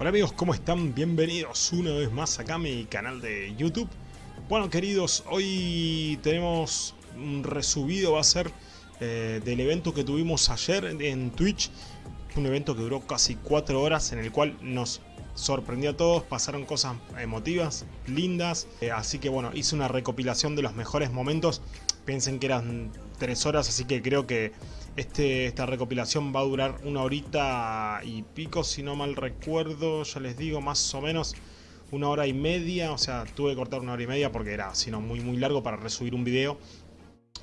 Hola amigos, ¿cómo están? Bienvenidos una vez más acá a mi canal de YouTube. Bueno queridos, hoy tenemos un resubido, va a ser eh, del evento que tuvimos ayer en Twitch. Un evento que duró casi 4 horas en el cual nos sorprendió a todos, pasaron cosas emotivas, lindas. Eh, así que bueno, hice una recopilación de los mejores momentos. Piensen que eran 3 horas, así que creo que este, esta recopilación va a durar una horita y pico, si no mal recuerdo, ya les digo, más o menos una hora y media. O sea, tuve que cortar una hora y media porque era, sino muy muy largo para resubir un video.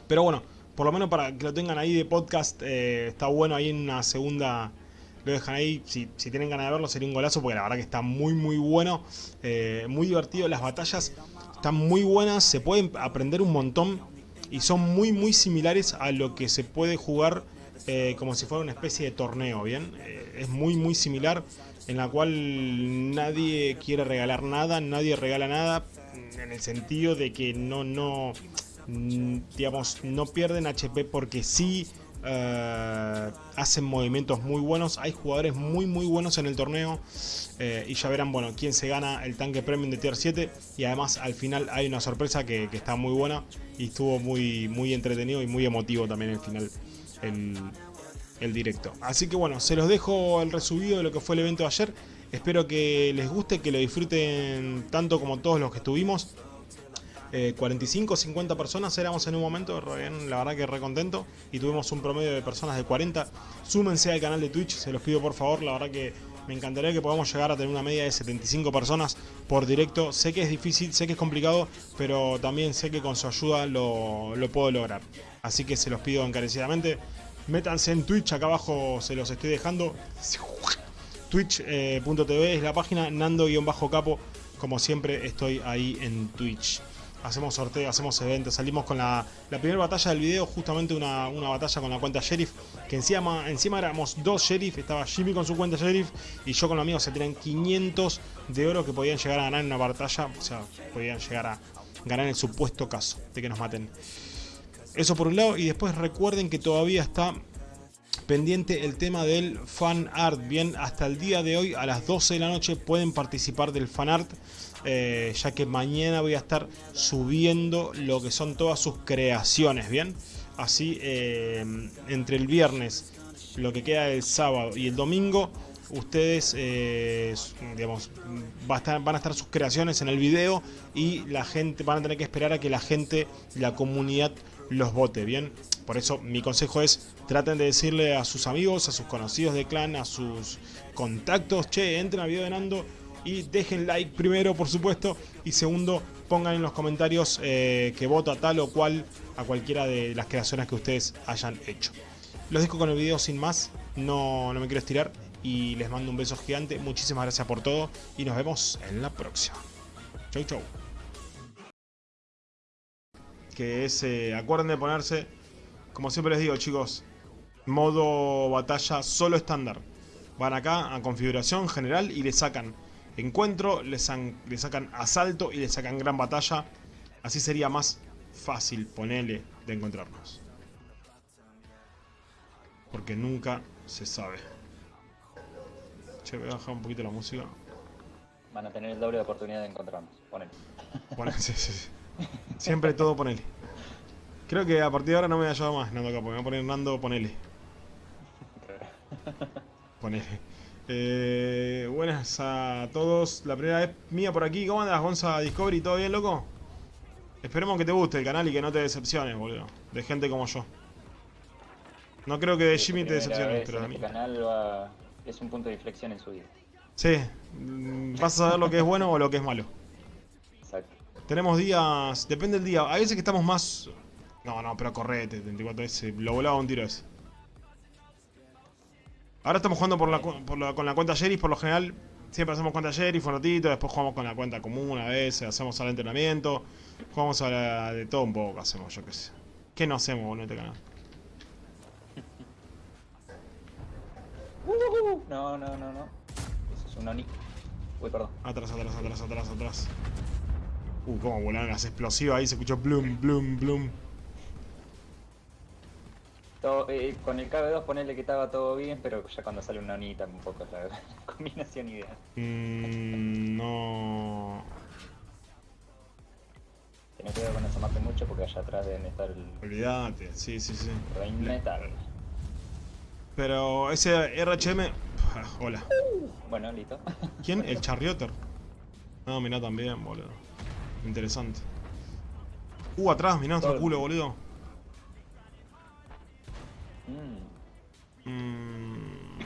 Pero bueno, por lo menos para que lo tengan ahí de podcast, eh, está bueno ahí en una segunda... Lo dejan ahí, si, si, tienen ganas de verlo sería un golazo porque la verdad que está muy muy bueno, eh, muy divertido, las batallas están muy buenas, se pueden aprender un montón y son muy muy similares a lo que se puede jugar eh, como si fuera una especie de torneo, ¿bien? Eh, es muy muy similar en la cual nadie quiere regalar nada, nadie regala nada en el sentido de que no, no, mm, digamos, no pierden HP porque sí, Uh, hacen movimientos muy buenos, hay jugadores muy muy buenos en el torneo uh, y ya verán bueno quién se gana el tanque premium de tier 7 y además al final hay una sorpresa que, que está muy buena y estuvo muy, muy entretenido y muy emotivo también el final el, el directo. Así que bueno, se los dejo el resubido de lo que fue el evento de ayer. Espero que les guste, que lo disfruten tanto como todos los que estuvimos. Eh, 45 50 personas éramos en un momento, la verdad que re contento y tuvimos un promedio de personas de 40 súmense al canal de Twitch, se los pido por favor, la verdad que me encantaría que podamos llegar a tener una media de 75 personas por directo. Sé que es difícil, sé que es complicado, pero también sé que con su ayuda lo, lo puedo lograr. Así que se los pido encarecidamente. Métanse en Twitch, acá abajo se los estoy dejando. Twitch.tv es la página, Nando-Capo. Como siempre estoy ahí en Twitch hacemos sorteos, hacemos eventos, salimos con la, la primera batalla del video, justamente una, una, batalla con la cuenta Sheriff, que encima, encima éramos dos Sheriff, estaba Jimmy con su cuenta Sheriff y yo con los amigos, se tenían 500 de oro que podían llegar a ganar en una batalla, o sea, podían llegar a ganar en el supuesto caso de que nos maten. Eso por un lado, y después recuerden que todavía está pendiente el tema del fan art. Bien, hasta el día de hoy a las 12 de la noche pueden participar del fan art. Eh, ya que mañana voy a estar subiendo lo que son todas sus creaciones, ¿bien? Así, eh, entre el viernes, lo que queda del sábado y el domingo, ustedes, eh, digamos, van a estar sus creaciones en el video y la gente, van a tener que esperar a que la gente, la comunidad, los vote, ¿bien? Por eso mi consejo es, traten de decirle a sus amigos, a sus conocidos de clan, a sus contactos, che, entren al video de Nando y dejen like primero por supuesto y segundo pongan en los comentarios eh, que voto a tal o cual a cualquiera de las creaciones que ustedes hayan hecho. Los dejo con el video sin más, no, no me quiero estirar y les mando un beso gigante, muchísimas gracias por todo y nos vemos en la próxima. Chau chau. Que es, eh, acuerden de ponerse, como siempre les digo chicos, modo batalla solo estándar. Van acá a configuración general y le sacan encuentro, le, le sacan asalto y le sacan gran batalla. Así sería más fácil, ponerle, de encontrarnos. Porque nunca se sabe. Che, voy a bajar un poquito la música. Van a tener el doble de oportunidad de encontrarnos. Ponele. Ponele, sí, sí, sí. Siempre todo ponele. Creo que a partir de ahora no me voy a ayudar más, Nando Capo. Me voy a poner Nando, ponele. Ponele. Eh, buenas a todos, la primera vez mía por aquí, ¿cómo andas Gonza Discovery? ¿Todo bien, loco? Esperemos que te guste el canal y que no te decepciones, boludo, de gente como yo. No creo que de Jimmy te decepciones, pero de mí. Este canal va... es un punto de inflexión en su vida. Sí, mm, vas a saber lo que es bueno o lo que es malo. Exacto. Tenemos días, depende del día, hay veces que estamos más... No, no, pero correte, 34 veces, lo volaba un tiro ese. Ahora estamos jugando por la, con la cuenta Sheriff, por lo general siempre hacemos cuenta Sheriff un ratito, después jugamos con la cuenta común a veces, hacemos al entrenamiento, jugamos a la, de todo un poco, hacemos, yo qué sé. ¿Qué no hacemos en este canal? No, no, no, no. Eso es un Oni. Uy, perdón. Atrás, atrás, atrás, atrás, atrás. Uh, cómo volaron las explosivas ahí, se escuchó bloom, bloom, bloom. Todo, eh, con el KB2 ponerle que estaba todo bien, pero ya cuando sale una Oni tampoco es la combinación ideal. Mm, no... Ten cuidado con eso mate mucho porque allá atrás deben estar el Olvídate, sí, sí, sí. Rain Metal. Pero ese RHM... Hola. Bueno, listo. ¿Quién? El Charrioter. No, mirá también, boludo. Interesante. Uh, atrás, mirá nuestro culo, boludo. Mm, Mm,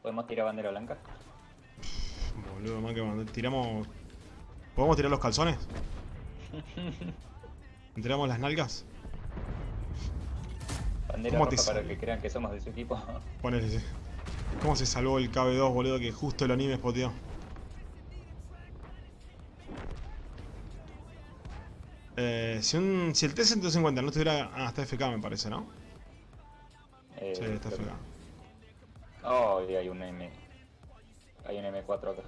¿Podemos tirar bandera blanca? boludo, más que mandar- tiramos... ¿Podemos tirar los calzones? ¿Tiramos las nalgas? Bandera ¿Cómo te roja para que crean que somos de su equipo. Ponele, sí. ¿Cómo se salvó el KB2, boludo? Que justo el anime spoteó. Eh, si, un, si el T-150 no estuviera... Ah, está FK me parece, ¿no? Eh, Sí, está FK. que- Oh, y hay un M. Hay un M4 acá.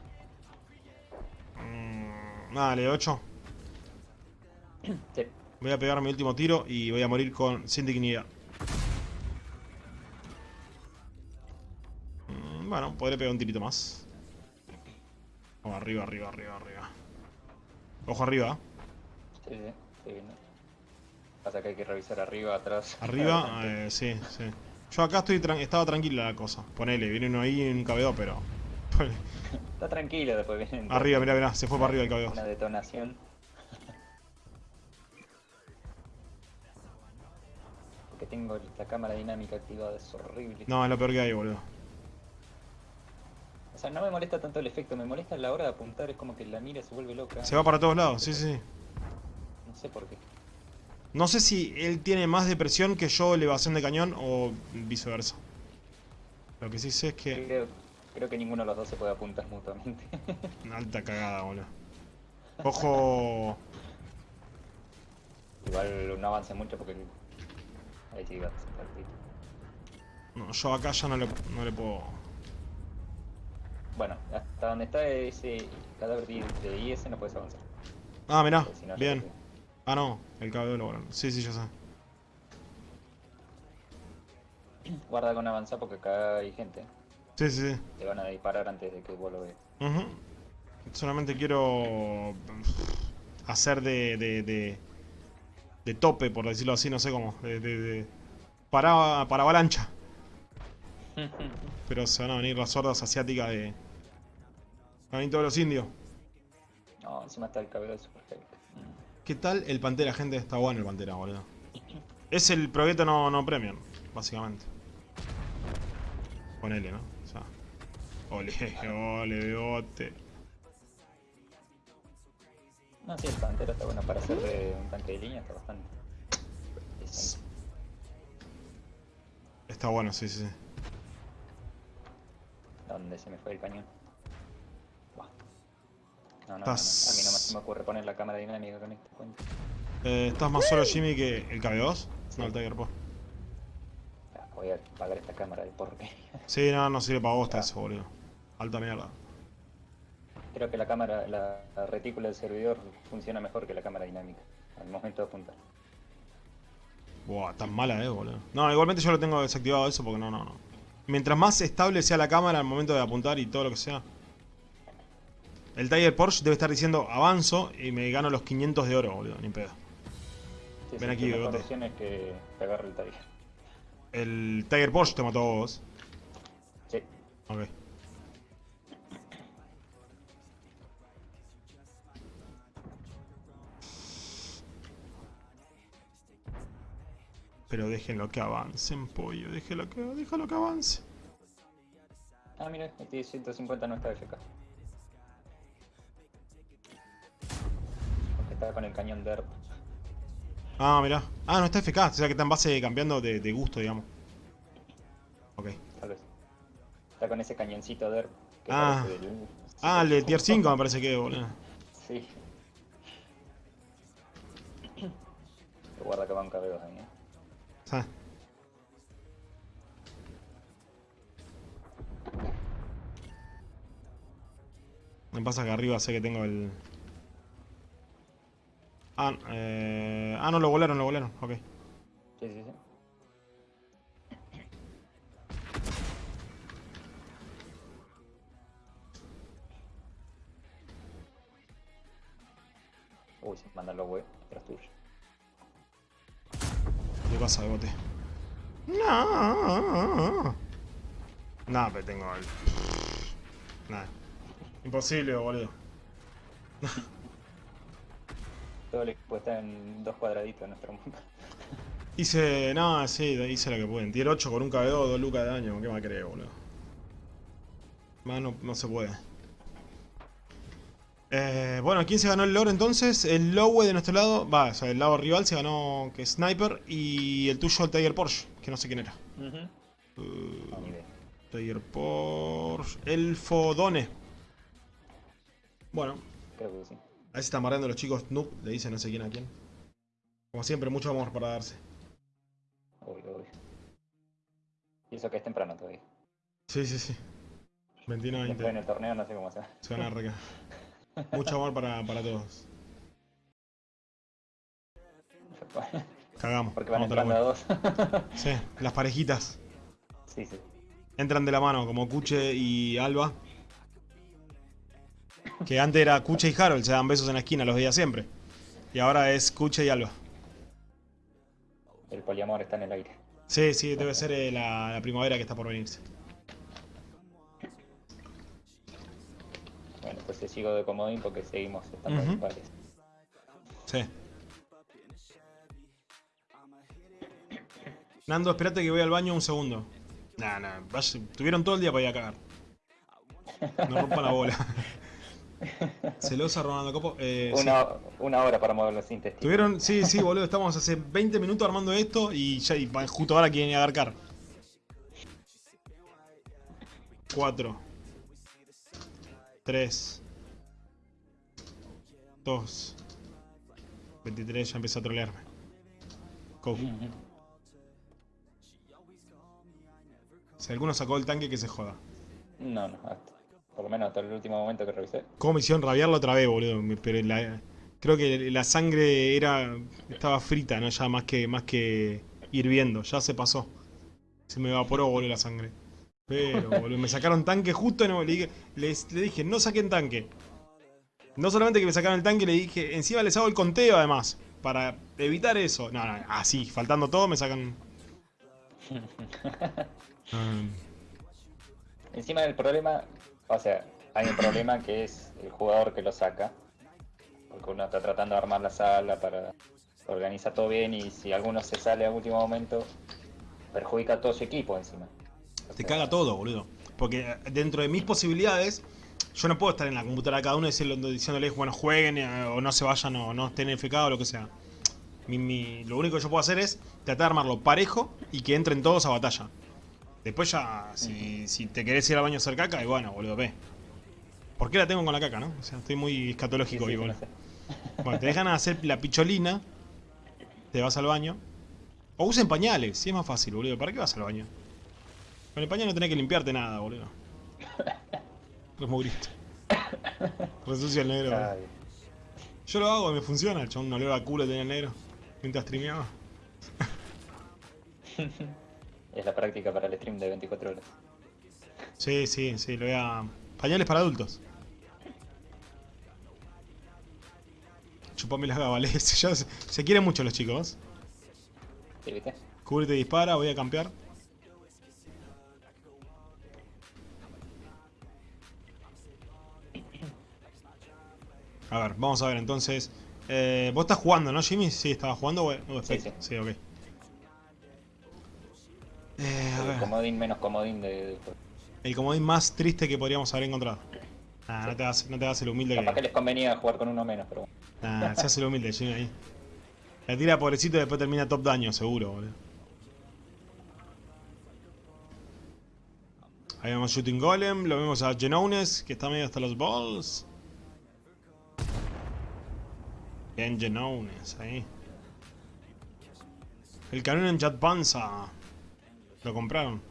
Mm, dale, 8. Sí. Voy a pegar mi último tiro y voy a morir con sin dignidad. Mm, bueno, podré pegar un tirito más. Vamos, arriba, arriba, arriba, arriba. Ojo arriba. Sí, sí, viendo. Pasa que hay que revisar arriba, atrás. Arriba, eh, sí, sí. Yo acá estoy tran- estaba tranquila la cosa. Ponele, viene uno ahí en un cabeo, pero... Está tranquilo, después viene. arriba, mirá, mirá, se fue para arriba el cabeo. Una detonación. Porque tengo la cámara dinámica activada, es horrible. No, es lo peor que hay, boludo. O sea, no me molesta tanto el efecto, me molesta la hora de apuntar, es como que la mira se vuelve loca. Se va para todos lados, sí, sí. No sé por qué. No sé si él tiene más depresión que yo elevación de cañón o viceversa. Lo que sí sé es que... Creo, creo que ninguno de los dos se puede apuntar mutuamente. Una alta cagada, boludo. Ojo... Igual no avance mucho porque... Ahí sí va partidito. No, yo acá ya no le, no le puedo... Bueno, hasta donde está ese cadáver de IS no puedes avanzar. Ah, mirá, si no, bien. Ah, no, el cabello lo volaron. Sí, sí, yo sé. Guarda con avanzar porque acá hay gente. Sí, sí, sí. Te van a disparar antes de que vos lo veas. Solamente quiero hacer de, de, de, de tope, por decirlo así, no sé cómo. De, de, para, para avalancha. Pero se van a venir las hordas asiáticas de... Van a venir todos los indios. no, encima está el cabello de Super Hulk. ¿Qué tal el Pantera, gente? Está bueno el Pantera, boludo. Es el Progueto no, no Premium, básicamente. Ponele, ¿no? O sea. Ole, ole, bote. No, sí, el Pantera está bueno para hacer de un tanque de línea, está bastante. decente. Está bueno, sí, sí, sí. ¿Dónde se me fue el cañón? No, no, no, no, Estás- A mí no me- se me ocurre poner la cámara dinámica con este cuento. Eh, ¿Estás más solo, Jimmy, que el KB2? No, el Tiger Pro. Ah, Voy a apagar esta cámara de porquería. Sí, no, no sirve para vos eso, boludo. Alta mierda. Creo que la cámara, la, la retícula del servidor funciona mejor que la cámara dinámica al momento de apuntar. Buah, tan mala, eh, boludo. No, igualmente yo lo tengo desactivado eso porque no, no, no. Mientras más estable sea la cámara al momento de apuntar y todo lo que sea. El Tiger Porsche debe estar diciendo avanzo y me gano los 500 de oro, boludo, ni pedo. Sí, Ven sí, aquí, opción es que te agarre el Tiger. El Tiger Porsche te mató a vos. Sí. Ok. Pero déjenlo que avancen, pollo. Déjenlo que, déjalo que avance. Ah, mira, este 150 no está FK. Está con el cañón DERP. Ah, mirá. Ah, no está FK. O sea que está en base cambiando de, de gusto, digamos. Ok. Tal vez. Está con ese cañoncito DERP. Que Ah. del- Ah, el de tier 5 me parece que, boludo. Sí. Guarda que va un cabello ahí, eh. Ah. Me pasa que arriba sé que tengo el... Ah, eh... ah, no, lo golearon, lo golearon. Ok. Sí, sí, sí. Uy, se mandan los huevos tras tuyo. ¿Qué pasa, bote? No. Nah, pero tengo el... Nada. Imposible, boludo. Todo el equipo está en dos cuadraditos en nuestro mundo. Hice... No, sí, hice lo que pueden. Tier 8 con un KB2, 2 lucas de daño. ¿Qué más crees, boludo? Más no, no se puede. Eh, bueno, ¿quién se ganó el lore entonces? El Lowe de nuestro lado, va, o sea, el lado rival se ganó que es Sniper y el tuyo el Tiger Porsche, que no sé quién era. Uh Uh, No, ni idea. Tiger Porsche, Elfo Done. Bueno, Creo que sí. A veces están mareando los chicos noob, le dicen no sé quién a quién. Como siempre, mucho amor para darse. Obvio, obvio. Y eso que es temprano todavía. Sí, sí, sí. 21 Después en 20. el torneo no sé cómo se Se van a arrancar. Mucho amor para, para todos. Cagamos. Porque van entrando a dos. Sí, las parejitas. sí, sí. Entran de la mano, como Kuche y Alba. Que antes era Kuche y Harold, se dan besos en la esquina, los veía siempre. Y ahora es Kuche y Alba. El poliamor está en el aire. Sí, sí, debe ser eh, la, la primavera que está por venirse. Bueno, pues sigo de comodín porque seguimos estando iguales. Sí. Nando, espérate que voy al baño un segundo. Nah, nah, tuvieron todo el día para ir a cagar. No rompan la bola. Celosa Ronaldo Copo. Eh, sí. Una, hora para mover los intestinos. Tuvieron, sí, sí, boludo, estamos hace 20 minutos armando esto y ya y justo ahora quieren ir a agarcar. 4 3 2 23, ya empezó a trolearme. Si alguno sacó el tanque, que se joda. No, no, hasta, por lo menos hasta el último momento que revisé. ¿Cómo me hicieron rabiarlo otra vez, boludo? Pero la- creo que la sangre era estaba frita, ¿no? Ya más que, más que hirviendo. Ya se pasó. Se me evaporó, boludo, la sangre. Pero, boludo, me sacaron tanque justo y no, le, dije, les- le dije, no saquen tanque. No solamente que me sacaron el tanque, le dije, encima les hago el conteo además. Para evitar eso. No, no, así, faltando todo, me sacan... Encima del problema, o sea, hay un problema que es el jugador que lo saca. Porque uno está tratando de armar la sala para organizar todo bien y si alguno se sale a último momento, perjudica a todo su equipo encima. O Te caga todo, boludo. Porque dentro de mis posibilidades, yo no puedo estar en la computadora de cada uno y decirle- diciéndoles, bueno, jueguen eh, o no se vayan o no estén FK o lo que sea. Mi- mi- lo único que yo puedo hacer es tratar de armarlo parejo y que entren todos a batalla. Después ya, si, si te querés ir al baño a hacer caca, y bueno, boludo, ve. ¿Por qué la tengo con la caca, no? O sea, estoy muy sí, escatológico sí, hoy, no boludo. sé. Bueno, te dejan hacer la picholina, te vas al baño. O usen pañales, si es más fácil, boludo. ¿Para qué vas al baño? Con el pañal no tenés que limpiarte nada, boludo. Grito. Resucia el negro. Ay, Yo lo hago y me funciona. El chabón no le va a culo tenía el negro. Mientras streameaba. es la práctica para el stream de 24 horas. Sí, sí, sí, lo voy a... Pañales para adultos. Chupame las gabales. Se, se quieren mucho los chicos. ¿Sí, viste? Cúbrete y dispara, voy a campear. A ver, vamos a ver entonces. Eh, ¿Vos estás jugando, no, Jimmy? Sí, estaba jugando. o- o Sí, sí. sí, ok. Eh, a El ver, comodín menos comodín de, de- el comodín más triste que podríamos haber encontrado. Nah, no te hagas, no te hagas el humilde Capaz que que. les convenía jugar con uno menos, pero bueno. Nah, se hace el humilde, Jimmy ahí. La tira pobrecito y después termina top daño, seguro, boludo. Ahí vemos Shooting Golem, lo vemos a Genones, que está medio hasta los balls. Bien, Genones, ahí. El cañón en Jet Panza. Lo compraron.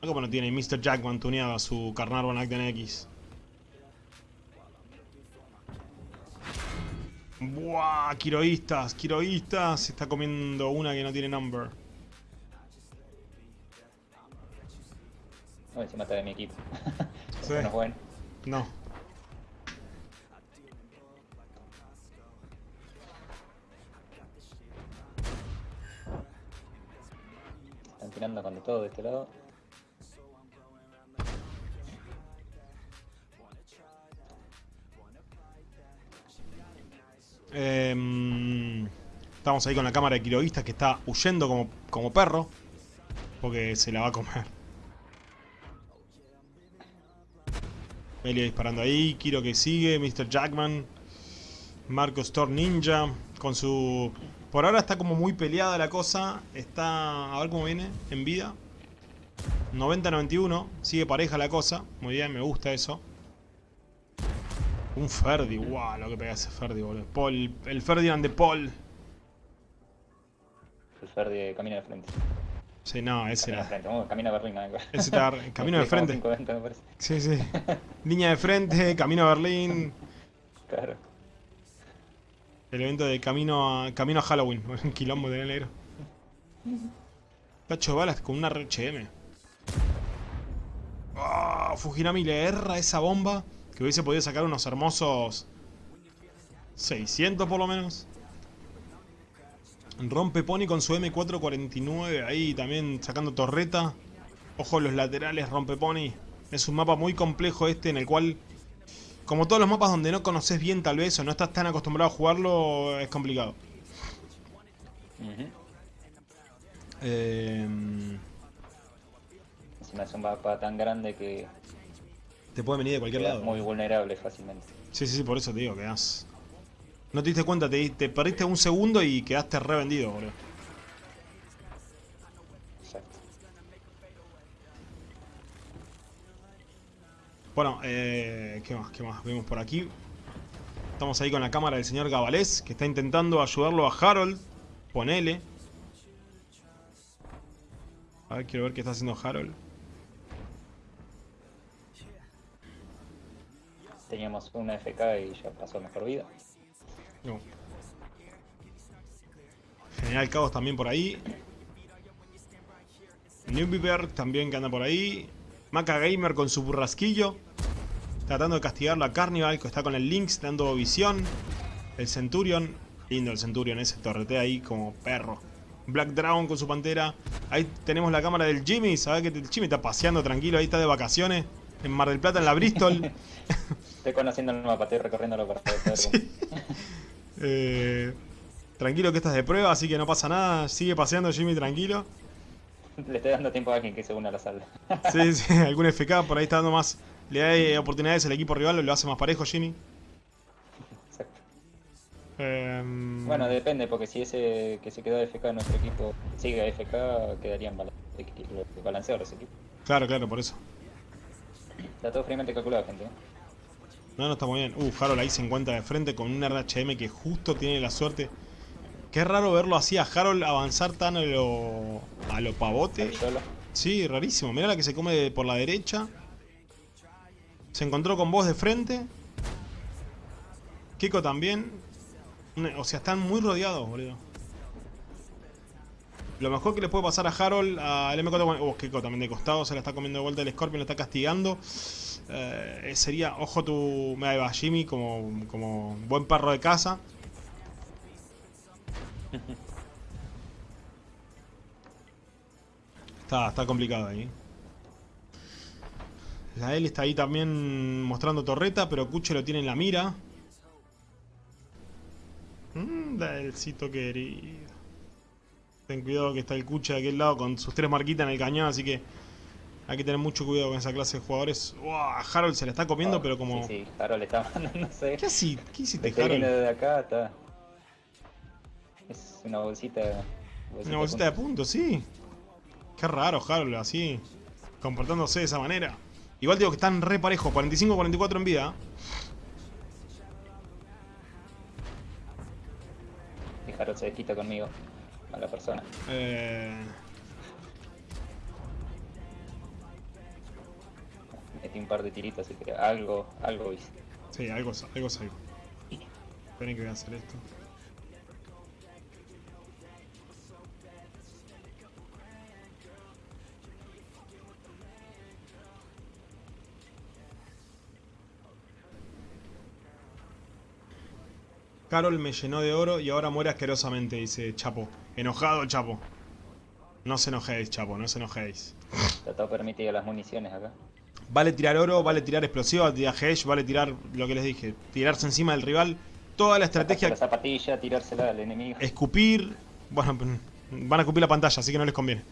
Ah, como no tiene Mr. Jackman tuneado su Carnarvon Acten X. Buah, Quiroístas, Quiroístas. Se está comiendo una que no tiene number. No, encima está de mi equipo. Sí. No bueno. No. Tirando con todo de este lado. Em, estamos ahí con la cámara de quiroguistas que está huyendo como, como perro. Porque se la va a comer. Melia disparando ahí. Kiro que sigue. Mr. Jackman. Marcos Thor Ninja. Con su... Por ahora está como muy peleada la cosa. Está... A ver cómo viene. En vida. 90-91. Sigue pareja la cosa. Muy bien, me gusta eso. Un Ferdi. Wow, lo que pega ese Ferdi, boludo. Paul. El Ferdinand de Paul. El Ferdi camina de frente. Sí, no, ese Camina de era. frente. Camina a Berlín. ¿no? Ese está camino de frente. 520 me. Sí, sí. Línea de frente, camino a Berlín. Claro. El evento de camino a, camino a Halloween. Un quilombo de negro. Tacho balas con una RHM. Ah, Fujinami le erra esa bomba. Que hubiese podido sacar unos hermosos 600 por lo menos. Rompe Pony con su M449 ahí también sacando torreta. Ojo los laterales, Rompe Pony. Es un mapa muy complejo este en el cual, como todos los mapas donde no conoces bien tal vez o no estás tan acostumbrado a jugarlo, es complicado. Ujú. Eh, Encima es un mapa tan grande que te puede venir de cualquier lado. muy vulnerable fácilmente. Sí, sí, sí, por eso te digo, quedás... No te diste cuenta, te, te perdiste un segundo y quedaste revendido, boludo. Exacto. Bueno, eh, ¿qué más? ¿Qué más? Vemos por aquí. Estamos ahí con la cámara del señor Gabalés, que está intentando ayudarlo a Harold. Ponele. A ver, quiero ver qué está haciendo Harold. Teníamos una FK y ya pasó mejor vida. No. General Caos también por ahí. Newbeberg también que anda por ahí. Maca Gamer con su burrasquillo. Tratando de castigarlo a Carnival, que está con el Lynx dando visión. El Centurion. Lindo el Centurion ese, torretea ahí como perro. Black Dragon con su pantera. Ahí tenemos la cámara del Jimmy. Sabes que el Jimmy está paseando tranquilo, ahí está de vacaciones. En Mar del Plata, en la Bristol. Estoy conociendo el mapa, estoy recorriéndolo para poder cómo- Eh, tranquilo que estás de prueba, así que no pasa nada. Sigue paseando Jimmy tranquilo. Le estoy dando tiempo a alguien que se una a la sala. Sí, sí, algún FK por ahí está dando más. Le da eh, oportunidades al equipo rival, lo hace más parejo Jimmy. Exacto. Em, Bueno, depende, porque si ese que se quedó de FK en nuestro equipo sigue a FK, quedarían balanceados los equipos. Claro, claro, por eso. Está todo fríamente calculado, gente. ¿eh? No, no está muy bien. Uh, Harold ahí se encuentra de frente con un RHM que justo tiene la suerte. Qué raro verlo así a Harold avanzar tan a lo, a lo pavote. Sí, rarísimo. Mira la que se come por la derecha. Se encontró con vos de frente. Kiko también. O sea, están muy rodeados, boludo. Lo mejor que le puede pasar a Harold, al M4... Oh, Kiko también de costado, se la está comiendo de vuelta el Scorpion, lo está castigando. Eh, sería, ojo tu... Me ahí va Jimmy como, como buen perro de casa. Está, está complicado ahí. La L está ahí también mostrando torreta, pero Cuche lo tiene en la mira. Mmm, Delcito querido. Ten cuidado que está el Cuche de aquel lado con sus tres marquitas en el cañón, así que hay que tener mucho cuidado con esa clase de jugadores. Uah, Harold se la está comiendo, Oh, pero como... Sí, sí, Harold está mandándose. ¿Qué, hací- ¿Qué hiciste, Harold? desde acá, está. Es una bolsita. Una bolsita de puntos, sí. Qué raro, Harold, así. Comportándose de esa manera. Igual digo que están re parejos, 45-44 en vida. Y Harold se desquita conmigo. A la persona. Eh, Metí un par de tiritos, así que algo, algo hice. sí, algo, algo es algo. Esperen que voy a hacer esto. Carol me llenó de oro y ahora muere asquerosamente, dice Chapo. Enojado, Chapo. No se enojéis, chapo, no se enojéis. Está todo permitido las municiones acá. Vale tirar oro, vale tirar explosivo, vale tirar vale tirar lo que les dije. Tirarse encima del rival. Toda la estrategia... La zapatilla, tirársela al enemigo. Escupir... Bueno, van a escupir la pantalla, así que no les conviene.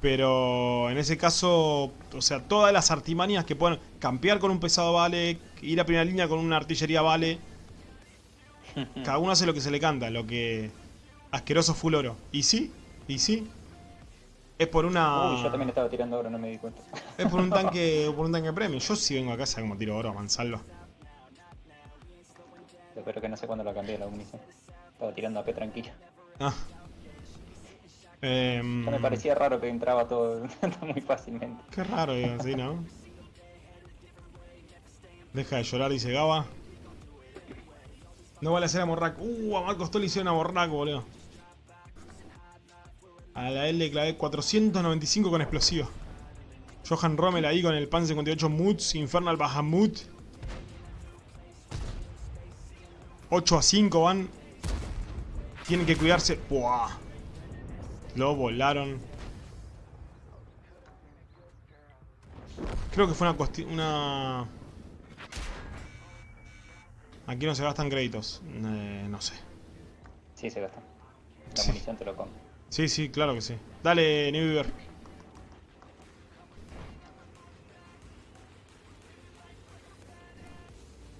Pero en ese caso, o sea, todas las artimanías que puedan... Campear con un pesado vale, ir a primera línea con una artillería vale. Cada uno hace lo que se le canta, lo que... Asqueroso full oro. ¿Y sí? ¿Y sí? Es por una... Uy, yo también estaba tirando oro, no me di cuenta. Es por un tanque, por un tanque premio. Yo sí vengo a casa como tiro oro a mansalva. Espero que no sé cuándo lo cambié la munición. Estaba tirando a P tranquilo. Ah. Eh, me parecía raro que entraba todo muy fácilmente. Qué raro, digo, así, ¿no? Deja de llorar, dice Gaba. No vale hacer a Morrac. Uh, a Marcos Tol hicieron a Morrac, boludo. A la L le clavé 495 con explosivo. Johan Rommel ahí con el PAN 58 Moods, Infernal Bahamut. 8 a 5 van. Tienen que cuidarse. ¡Buah! Lo volaron. Creo que fue una cuestión... Una... Aquí no se gastan créditos. Eh, no sé. Sí, se gastan. La munición te lo come. Sí, sí, claro que sí. Dale, New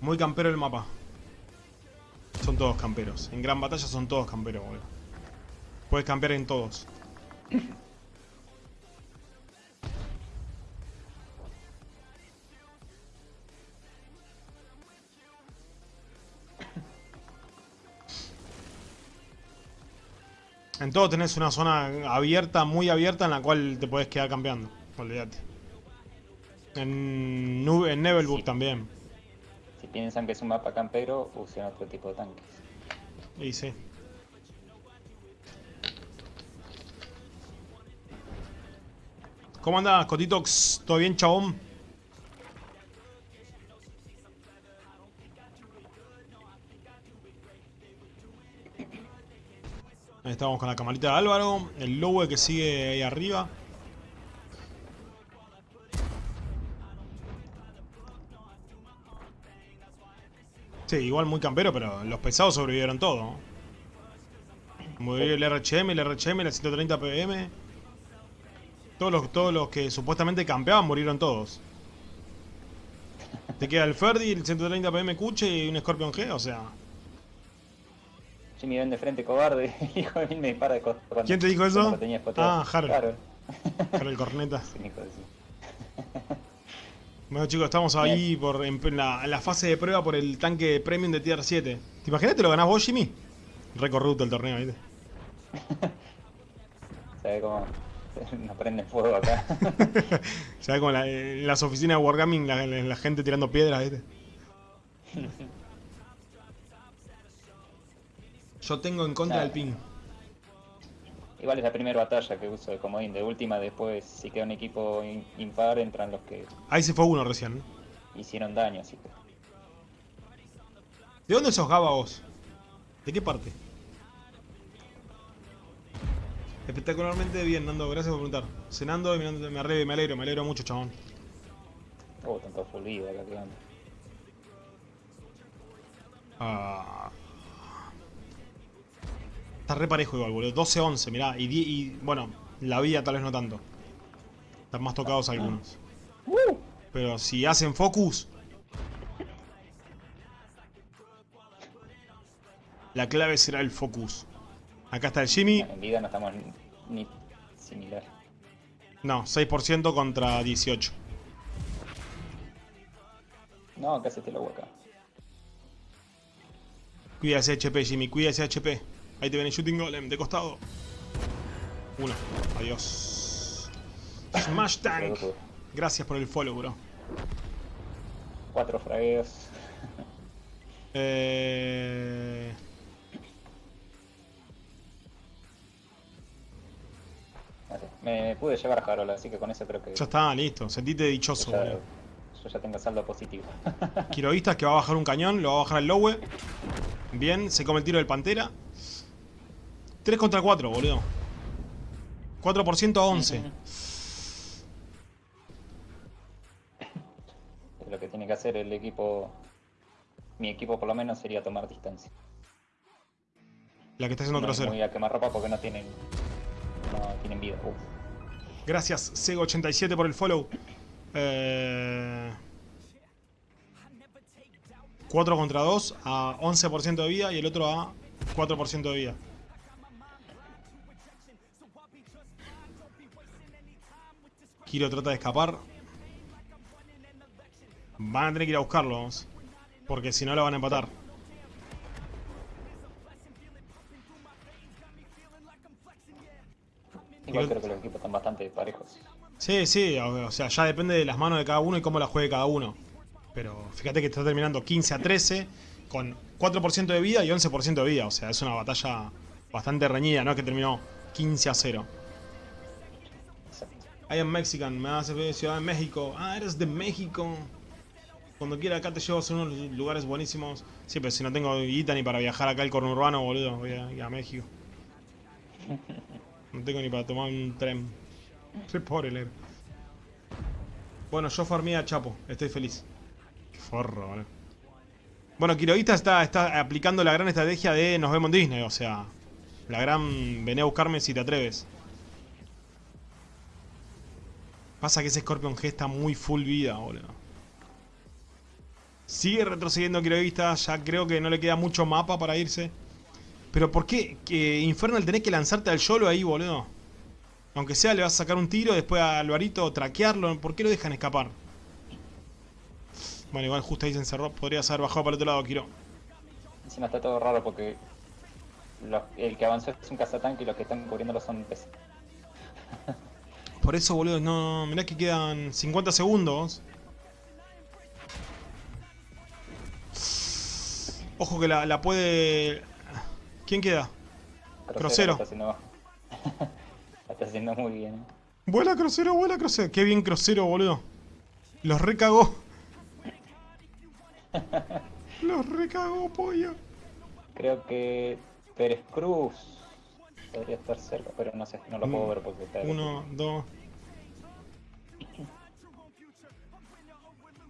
Muy campero el mapa. Son todos camperos. En gran batalla son todos camperos, boludo. Puedes campear en todos. En todo tenés una zona abierta, muy abierta, en la cual te puedes quedar cambiando. Olvídate. En, en Nebelburg también. Si piensan que es un mapa campero, usen otro tipo de tanques. Y sí. ¿Cómo andas, Cotitox? ¿Todo bien, chabón? Ahí estamos con la camarita de Álvaro. El Lowe que sigue ahí arriba. Sí, igual muy campero, pero los pesados sobrevivieron todo. Murió el RHM, el RHM, la 130 PM. Todos los, todos los que supuestamente campeaban murieron todos. Te queda el Ferdi, el 130 PM Cuche y un Scorpion G, o sea... Jimmy ven de frente cobarde, hijo de mí me dispara de ¿Quién te dijo eso? Ah, Harold. Harold. Harold Corneta. Bueno chicos, estamos ahí por, en, la, fase de prueba por el tanque premium de Tier 7. ¿Te imaginas que lo ganás vos, Jimmy? Recorruto el torneo, ¿viste? ¿Sabes cómo no prende fuego acá? ¿Sabes cómo en las oficinas de Wargaming la, la gente tirando piedras, ¿viste? Yo tengo en contra del ping. Igual es la primera batalla que uso de comodín. De última, después, si queda un equipo impar, entran los que. Ahí se fue uno recién. Hicieron daño, así que. ¿De dónde sos Gaba vos? ¿De qué parte? Espectacularmente bien, Nando. Gracias por preguntar. Cenando y mirando, me arreglo, me alegro, me alegro mucho, chabón. Oh, tanto full vida acá quedando. Ah. Está re parejo igual, boludo. 12-11, mirá. Y, y, bueno, la vida tal vez no tanto. Están más tocados algunos. Pero si hacen focus... La clave será el focus. Acá está el Jimmy. En vida no estamos ni similar. No, 6% contra 18. No, acá se te lo acá. Cuida ese HP, Jimmy, cuida ese HP. Ahí te viene Shooting Golem, de costado. Uno. Adiós. Smash Tank. Gracias por el follow, bro. Cuatro fragueos. eh... Me pude llevar a Harold, así que con eso creo que... Ya está, listo. Sentite dichoso, ya, Yo ya tengo saldo positivo. Quirovistas que va a bajar un cañón, lo va a bajar el Lowe. Bien, se come el tiro del Pantera. 3 contra 4, boludo. 4% a 11. Lo que tiene que hacer el equipo, mi equipo por lo menos, sería tomar distancia. La que está haciendo no. Muy a quemar ropa porque no tienen, no tienen vida. Uf. Gracias, Sego87 por el follow. Eh, 4 contra 2 a 11% de vida y el otro a 4% de vida. Kiro trata de escapar. Van a tener que ir a buscarlo, vamos. Porque si no lo van a empatar. Igual creo que los equipos están bastante parejos. Sí, sí, o o sea, ya depende de las manos de cada uno y cómo la juegue cada uno. Pero fíjate que está terminando 15 a 13 con 4% de vida y 11% de vida. O sea, es una batalla bastante reñida, ¿no? Es que terminó 15 a 0. I am Mexican, me hace ver Ciudad de México. Ah, eres de México. Cuando quiera acá te llevo a unos lugares buenísimos. Sí, pero si no tengo guita ni para viajar acá al conurbano, boludo, voy a ir a México. No tengo ni para tomar un tren. Soy pobre, leer. Bueno, yo farmé a Chapo, estoy feliz. Qué forro, boludo. Bueno, Quiroguista está, está aplicando la gran estrategia de nos vemos en Disney, o sea, la gran vení a buscarme si te atreves. Pasa que ese Scorpion G está muy full vida, boludo. Sigue retrocediendo Quiroguista, ya creo que no le queda mucho mapa para irse. Pero ¿por qué? Infernal tenés que lanzarte al YOLO ahí, boludo. Aunque sea, le vas a sacar un tiro, después a Alvarito traquearlo. ¿Por qué lo dejan escapar? Bueno, igual justo ahí se encerró. Podrías haber bajado para el otro lado, Kiro. Encima está todo raro porque el que avanzó es un cazatanque y los que están cubriéndolo son peces. Por eso, boludo, no... Mirá que quedan 50 segundos. Ojo que la, la puede... ¿Quién queda? Crocero. Está haciendo, la está haciendo muy bien. ¿eh? Vuela Crocero, vuela Crocero. Qué bien Crocero, boludo. Los recagó. Los recagó, pollo. Creo que Pérez Cruz podría estar cerca, pero no sé, no lo puedo Mm, ver porque está. Uno, dos.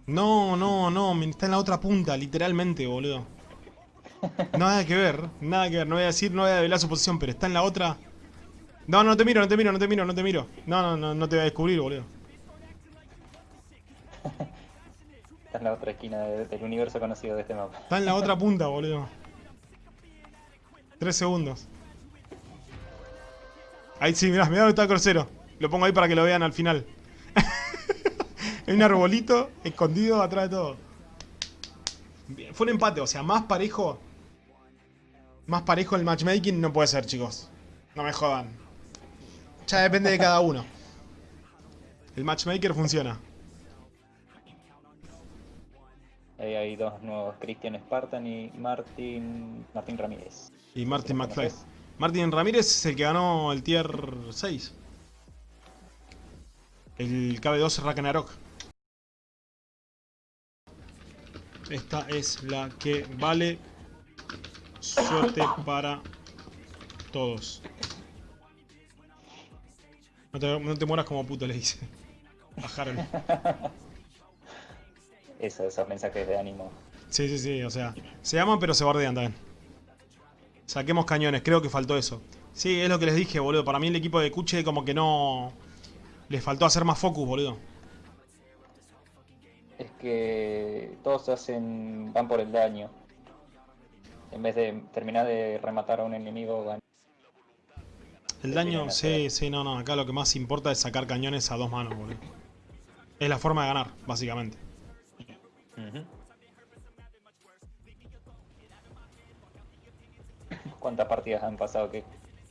No, no, no, está en la otra punta, literalmente, boludo. Nada que ver, nada que ver, no voy a decir, no voy a develar su posición, pero está en la otra. No, no te miro, no te miro, no te miro, no te miro. No, no, no, no te voy a descubrir, boludo. Está en la otra esquina de- del universo conocido de este mapa. Está en la otra punta, boludo. Tres segundos. Ahí sí, mirá, mirá dónde está el crucero. Lo pongo ahí para que lo vean al final. Hay un arbolito escondido atrás de todo. Bien, Fue un empate, o sea, más parejo. Más parejo el matchmaking no puede ser, chicos. No me jodan. Ya depende de cada uno. El matchmaker funciona. Ahí hay dos nuevos, Christian Spartan y Martín, Martín Ramírez. Y Martin ¿Lo McFly. Martin Ramírez es el que ganó el tier 6. El KB2 Ragnarok. Esta es la que vale suerte para todos. No te, no te mueras como puto, le dice. Bajaron. Eso, esos mensajes de ánimo. Sí, sí, sí, o sea, se aman pero se bordean también. Saquemos cañones, creo que faltó eso. Sí, es lo que les dije, boludo. Para mí el equipo de Kuche como que no... Les faltó hacer más focus, boludo. Es que todos hacen, van por el daño. En vez de terminar de rematar a un enemigo, van. El daño, sí, sí, no, no. Acá lo que más importa es sacar cañones a dos manos, boludo. Es la forma de ganar, básicamente. ¿Cuántas partidas han pasado que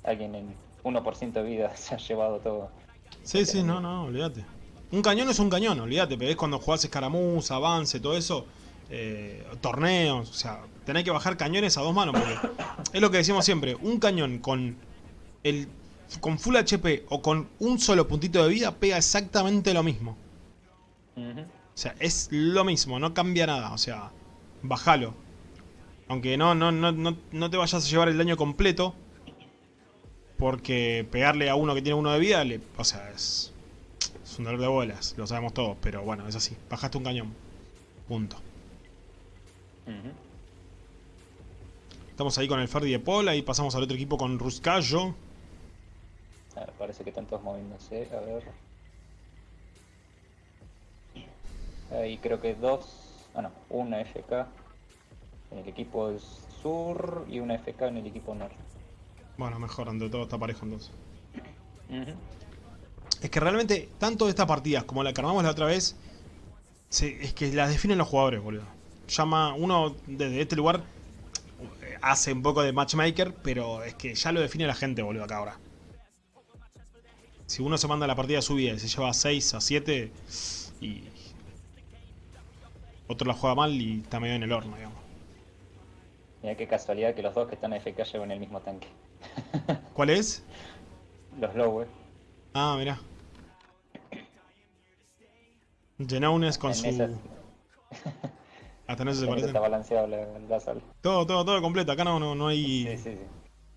alguien en 1% de vida se ha llevado todo? Sí, sí, no, no, olvídate. Un cañón es un cañón, olvídate, pero es cuando jugás escaramuz, avance, todo eso, eh, torneos, o sea, tenés que bajar cañones a dos manos, porque es lo que decimos siempre, un cañón con el con full HP o con un solo puntito de vida pega exactamente lo mismo. O sea, es lo mismo, no cambia nada, o sea, bájalo. Aunque no, no, no, no, no te vayas a llevar el daño completo, Porque pegarle a uno que tiene uno de vida, le, o sea, es, es un dolor de bolas, lo sabemos todos, pero bueno, es así. Bajaste un cañón. Punto. Estamos ahí con el Ferdi de Paul, ahí pasamos al otro equipo con Ruscallo. A ver, parece que están todos moviéndose. A ver. Ahí creo que dos. Ah, no, una FK en el equipo sur y una FK en el equipo norte. Bueno, mejor, ante todo está parejo entonces. Es que realmente, tanto estas partidas como la que armamos la otra vez, se- es que las definen los jugadores, boludo. Llama uno desde este lugar, hace un poco de matchmaker, pero es que ya lo define la gente, boludo, acá ahora. Si uno se manda la partida subida y se lleva a 6 a 7 y otro la juega mal y está medio en el horno, digamos. Mira qué casualidad que los dos que están FK llevan el mismo tanque. ¿Cuál es? Los Lowe. Ah, mirá. Genaunes con En su... Hasta eso se parecen. está balanceado la, la sal. Todo, todo, todo completo. Acá no, no, no hay... Sí, sí,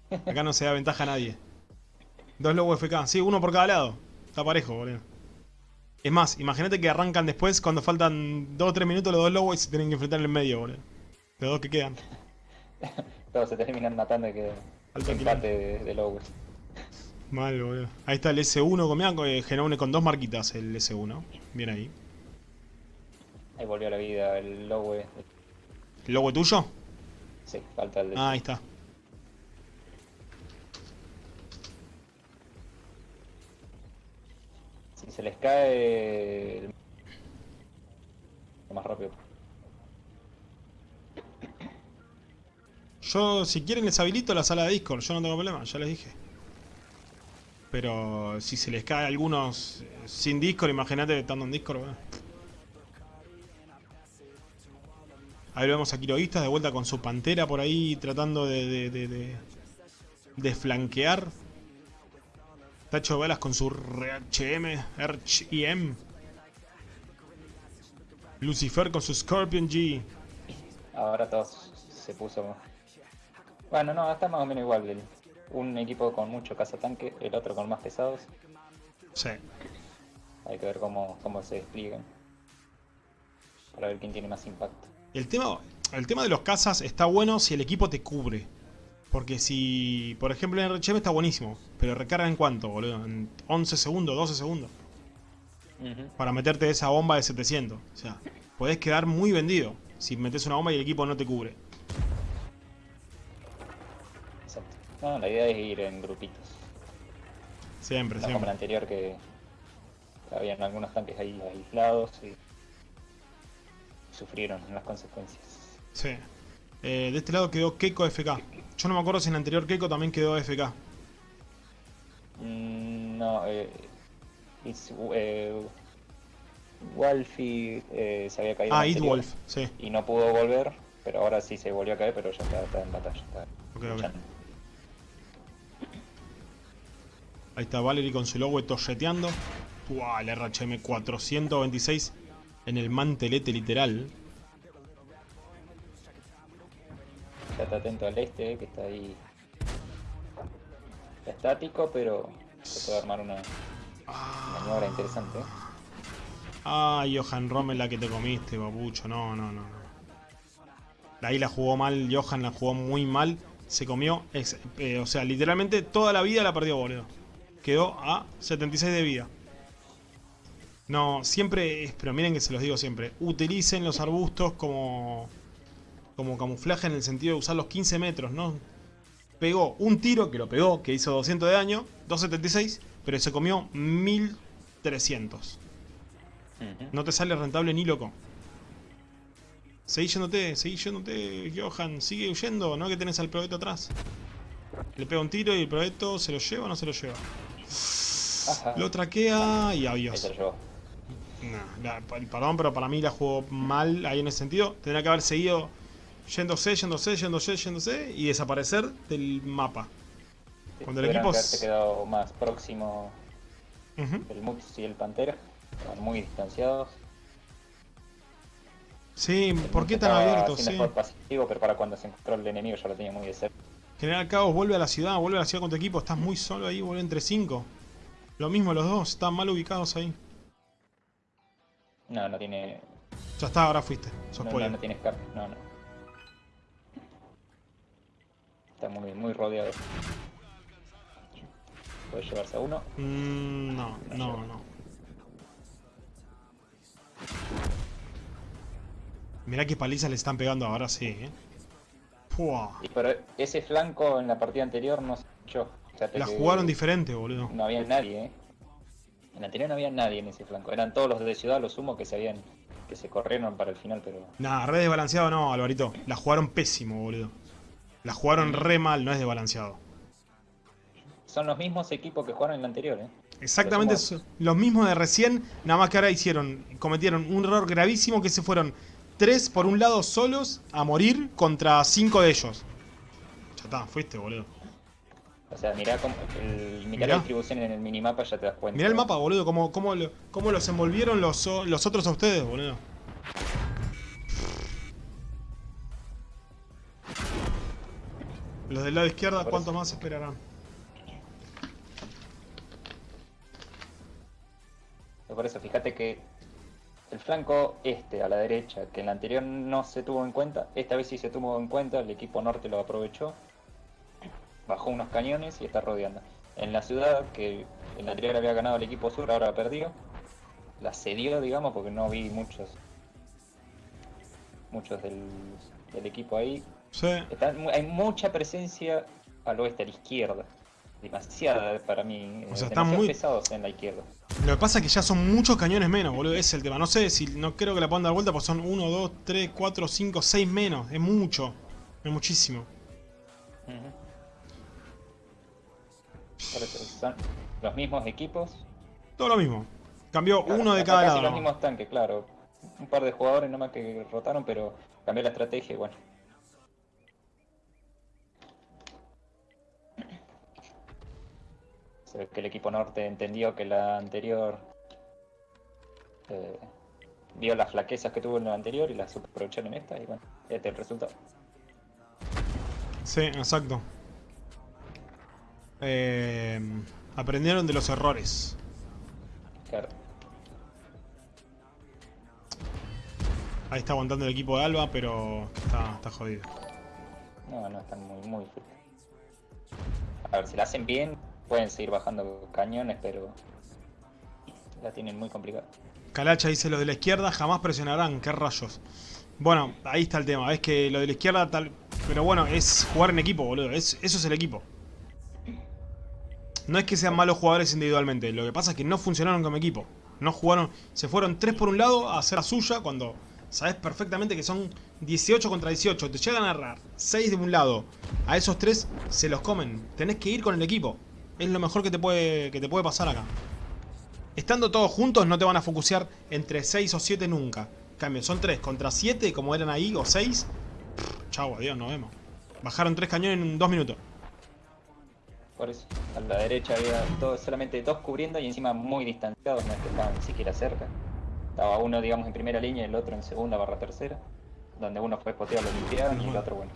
sí. Acá no se da ventaja a nadie. Dos lobos FK. Sí, uno por cada lado. Está parejo, boludo. Es más, imagínate que arrancan después cuando faltan 2 o 3 minutos los dos lobos y se tienen que enfrentar en el medio, boludo. Los dos que quedan. Todos se terminan matando y que empate de, de Lowe. Mal, boludo. Ahí está el S1 con, mirá, eh, Genoune con dos marquitas el S1. Bien ahí. Ahí volvió a la vida el Lowe. ¿El lobo tuyo? Sí, falta el de... Ah, ahí está. Si se les cae... el- Más rápido. Yo, si quieren, les habilito la sala de Discord. Yo no tengo problema, ya les dije. Pero si se les cae a algunos eh, sin Discord, imagínate estando en Discord, bueno. Ahí lo vemos a Quiroguistas de vuelta con su pantera por ahí tratando de, de, de, de- de flanquear. Tacho Balas con su RHM, RHM. Lucifer con su Scorpion G. Ahora todos se puso... Bueno, no, está más o menos igual. el- Un equipo con mucho cazatanque, el otro con más pesados. Sí. Hay que ver cómo, cómo se despliegan. Para ver quién tiene más impacto. El tema, el tema de los cazas está bueno si el equipo te cubre. Porque si, por ejemplo, en RHM está buenísimo. Pero recarga en cuánto, boludo? En 11 segundos, 12 segundos. Para meterte esa bomba de 700. O sea, podés quedar muy vendido si metes una bomba y el equipo no te cubre. No, la idea es ir en grupitos. Siempre, No como siempre. la anterior que habían algunos tanques ahí aislados y sufrieron las consecuencias. Sí. Eh, de este lado quedó Keiko FK. Yo no me acuerdo si en el anterior Keiko también quedó FK. Mm, no, eh, it's, eh, Wolfie eh, se había caído. Ah, It Wolf, sí. Y no pudo volver, pero ahora sí se volvió a caer, pero ya está, está en batalla. Está Ok, ok. Ahí está Valerie con su logo torreteando. Uah, el RHM 426 en el mantelete literal. Ya está atento al este, que está ahí está estático, pero se puede armar una maniobra interesante. Ah, Johan Rommel la que te comiste, papucho. No, no, no. Ahí la jugó mal, Johan la jugó muy mal. Se comió, eh, o sea, literalmente toda la vida la perdió, boludo. Quedó a 76 de vida. No, siempre, es- pero miren que se los digo siempre. Utilicen los arbustos como, como camuflaje en el sentido de usar los 15 metros, ¿no? Pegó un tiro, que lo pegó, que hizo 200 de daño, 276, pero se comió 1300. Ujú. No te sale rentable ni loco. Seguí yéndote, seguí yéndote, Johan. Sigue huyendo, ¿no? Que tenés al proyecto atrás. Le pega un tiro y el proyecto se lo lleva o no se lo lleva. Ajá. Lo traquea y adiós. Nah, la- perdón, pero para mí la jugó mal ahí en ese sentido. Tendría que haber seguido yéndose, yéndose, yéndose, yéndose y desaparecer del mapa. Cuando el equipo que quedado más próximo Ujú. el Mux y el Pantera. Estaban muy distanciados. Sí, El ¿por qué tan estaba abierto? haciendo Sí. pasivo, pero para cuando se encontró el enemigo ya lo tenía muy de cerca. General Caos vuelve a la ciudad, vuelve a la ciudad con tu equipo. Estás muy solo ahí, vuelve entre cinco. Lo mismo los dos, están mal ubicados ahí. No, no tiene. Ya está, ahora fuiste. Sos No, no, no tiene escape. No, no. Está muy, muy rodeado. Puede llevarse a uno. Mm, no, no, no. Mirá qué palizas le están pegando ahora, sí, eh. Pua. Pero ese flanco en la partida anterior no se. Fíjate La jugaron diferente, boludo. No había nadie, eh. En la anterior no había nadie en ese flanco. Eran todos los de ciudad, los sumo que se habían. que se corrieron para el final, pero. Nah, re desbalanceado no, Alvarito. La jugaron pésimo, boludo. La jugaron re mal, no es desbalanceado. Son los mismos equipos que jugaron en la anterior, eh. Exactamente Los los mismos de recién, nada más que ahora hicieron, cometieron un error gravísimo que se fueron tres por un lado solos a morir contra cinco de ellos. Ya está, fuiste, boludo. O sea, mirá, cómo, el, mirá Mirá. la distribución en el minimapa, ya te das cuenta. Mirá el mapa, boludo, cómo, cómo, cómo los envolvieron los, los otros a ustedes, boludo. Los del lado izquierda, Por ¿cuánto eso. más esperarán? Por eso, fíjate que el flanco este a la derecha, que en la anterior no se tuvo en cuenta, esta vez sí se tuvo en cuenta, el equipo norte lo aprovechó, bajó unos cañones y está rodeando. En la ciudad, que en la anterior había ganado el equipo sur, ahora la perdió, la cedió, digamos, porque no vi muchos muchos del, del equipo ahí. Sí, Está- hay mucha presencia al oeste, a la izquierda. Demasiada para mí. O eh, sea, están muy- pesados en la izquierda. Lo que pasa es que ya son muchos cañones menos, boludo. Ese es el tema. No sé si no creo que la puedan dar vuelta, porque son 1, 2, 3, 4, 5, 6 menos. Es mucho. Es muchísimo. Ujú. Por eso son los mismos equipos. Todo lo mismo. Cambió Claro, uno de cada lado. los mismos tanques, claro. Un par de jugadores nomás que rotaron, pero cambió la estrategia y bueno. Ve que el equipo norte entendió que la anterior eh, vio las flaquezas que tuvo en la anterior y las aprovecharon en esta y bueno, este es el resultado. Sí, exacto. Eh, aprendieron de los errores. Claro. Ahí está aguantando el equipo de Alba, pero está, está jodido. No, no, están muy, muy fuertes. A ver, si la hacen bien, pueden seguir bajando cañones, pero la tienen muy complicada. Calacha dice los de la izquierda jamás presionarán, qué rayos. Bueno, ahí está el tema, es que lo de la izquierda tal. Pero bueno, es jugar en equipo, boludo. Es, eso es el equipo. No es que sean malos jugadores individualmente, lo que pasa es que no funcionaron como equipo. No jugaron. Se fueron tres por un lado a hacer la suya cuando sabes perfectamente que son 18 contra 18. Te llegan a agarrar 6 de un lado. A esos tres se los comen. Tenés que ir con el equipo. Es lo mejor que te puede, que te puede pasar acá. Estando todos juntos no te van a focusear entre 6 o 7 nunca. Cambio, son 3 contra 7 como eran ahí o 6. Chau, adiós, nos vemos. Bajaron 3 cañones en 2 minutos. Por eso, a la derecha había todo- solamente dos cubriendo y encima muy distanciados, no es que estaban ni siquiera cerca. Estaba uno, digamos, en primera línea y el otro en segunda barra tercera. Donde uno fue spoteado, lo limpiaron y el otro, bueno,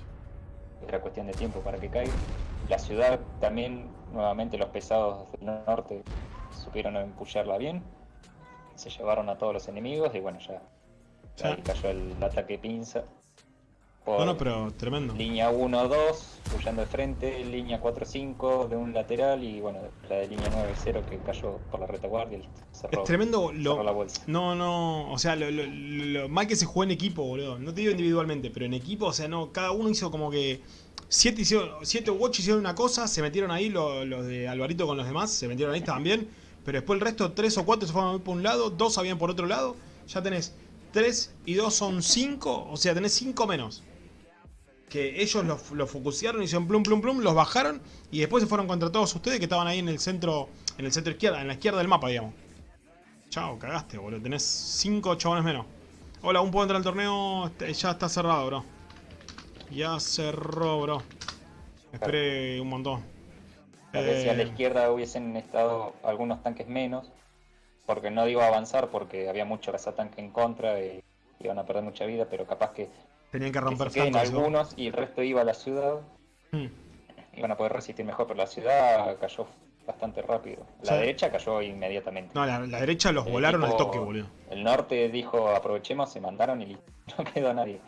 era cuestión de tiempo para que caiga. La ciudad también, nuevamente los pesados del norte supieron empullarla bien. Se llevaron a todos los enemigos y bueno, ya ahí cayó el ataque pinza. Por No, no, pero tremendo. Línea 1-2, pullando de frente, línea 4-5 de un lateral y bueno, la de línea 9-0 que cayó por la retaguardia y cerró, Es tremendo cerró la lo... bolsa. No, no, o sea, lo, lo- lo mal que se jugó en equipo, boludo. No te digo individualmente, pero en equipo, o sea, no, cada uno hizo como que... Siete, hicieron, siete u ocho hicieron una cosa, se metieron ahí lo- los de Alvarito con los demás, se metieron ahí también, pero después el resto, tres o cuatro se fueron por un lado, dos habían por otro lado, ya tenés tres y dos son cinco, o sea, tenés cinco menos. Que ellos los lo focusearon, hicieron plum plum plum, los bajaron y después se fueron contra todos ustedes que estaban ahí en el centro, en el centro izquierda, en la izquierda del mapa, digamos. Chao, cagaste, boludo. Tenés 5 chabones menos. Hola, un puedo entrar al torneo. Este, Ya está cerrado, bro. Ya cerró, bro. Esperé un montón. Tal vez si a la Eh, izquierda hubiesen estado algunos tanques menos, porque no digo avanzar porque había mucho cazatanque en contra y iban a perder mucha vida, pero capaz que, tenían que que romper se queden flancos. ¿no? algunos y el resto iba a la ciudad, Hmm. iban a poder resistir mejor, pero la ciudad cayó bastante rápido. La Sí. derecha cayó inmediatamente. No, la, la derecha los El volaron al toque, boludo. El norte dijo aprovechemos, se mandaron y no quedó nadie.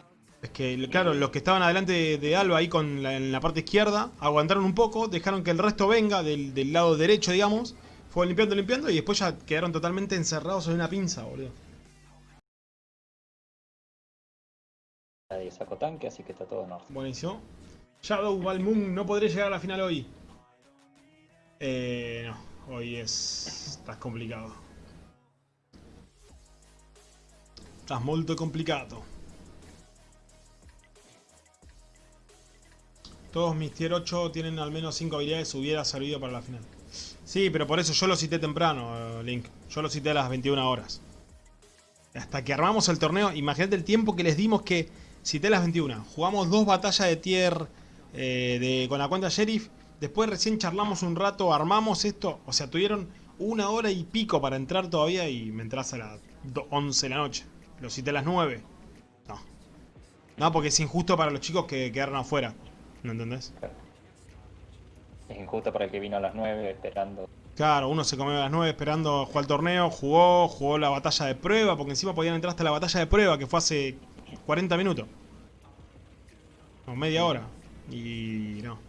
Es que, claro, los que estaban adelante de, de Alba ahí con la, en la parte izquierda, aguantaron un poco, dejaron que el resto venga del, del lado derecho, digamos. Fue limpiando, limpiando y después ya quedaron totalmente encerrados en una pinza, boludo. Nadie sacó tanque, así que está todo norte. Buenísimo. Shadow Balmoon no podré llegar a la final hoy. Eh, no, hoy es. Estás complicado. Estás molto complicato. Todos mis tier 8 tienen al menos 5 habilidades, hubiera servido para la final. Sí, pero por eso yo lo cité temprano, eh, Link. Yo lo cité a las 21 horas. Hasta que armamos el torneo, imagínate el tiempo que les dimos que cité a las 21. Jugamos dos batallas de tier eh, con la cuenta Sheriff. Después recién charlamos un rato, armamos esto. O sea, tuvieron una hora y pico para entrar todavía y me entras a las do- 11 de la noche. Lo cité a las 9. No. No, porque es injusto para los chicos que quedaron afuera. ¿No entendés? Es injusto para el que vino a las 9 esperando. Claro, uno se comió a las 9 esperando jugar el torneo, jugó, jugó la batalla de prueba, porque encima podían entrar hasta la batalla de prueba, que fue hace 40 minutos. O media hora. Y no.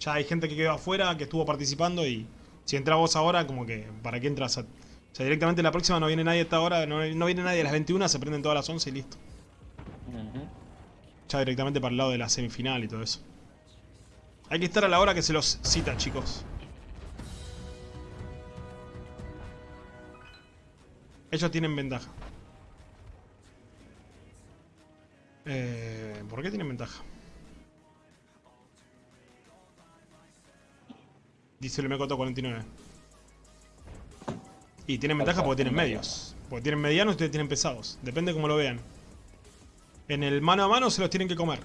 Ya hay gente que quedó afuera, que estuvo participando y si entras vos ahora, como que, ¿para qué entras? A... O sea, directamente la próxima no viene nadie a esta hora, no, no viene nadie a las 21, se prenden todas las 11 y listo. Ya directamente para el lado de la semifinal y todo eso. Hay que estar a la hora que se los cita, chicos. Ellos tienen ventaja. Eh, ¿Por qué tienen ventaja? Dice el Mecoto 49. Y tienen ventaja porque tienen medios. Porque tienen medianos y ustedes tienen pesados. Depende cómo lo vean. En el mano a mano se los tienen que comer.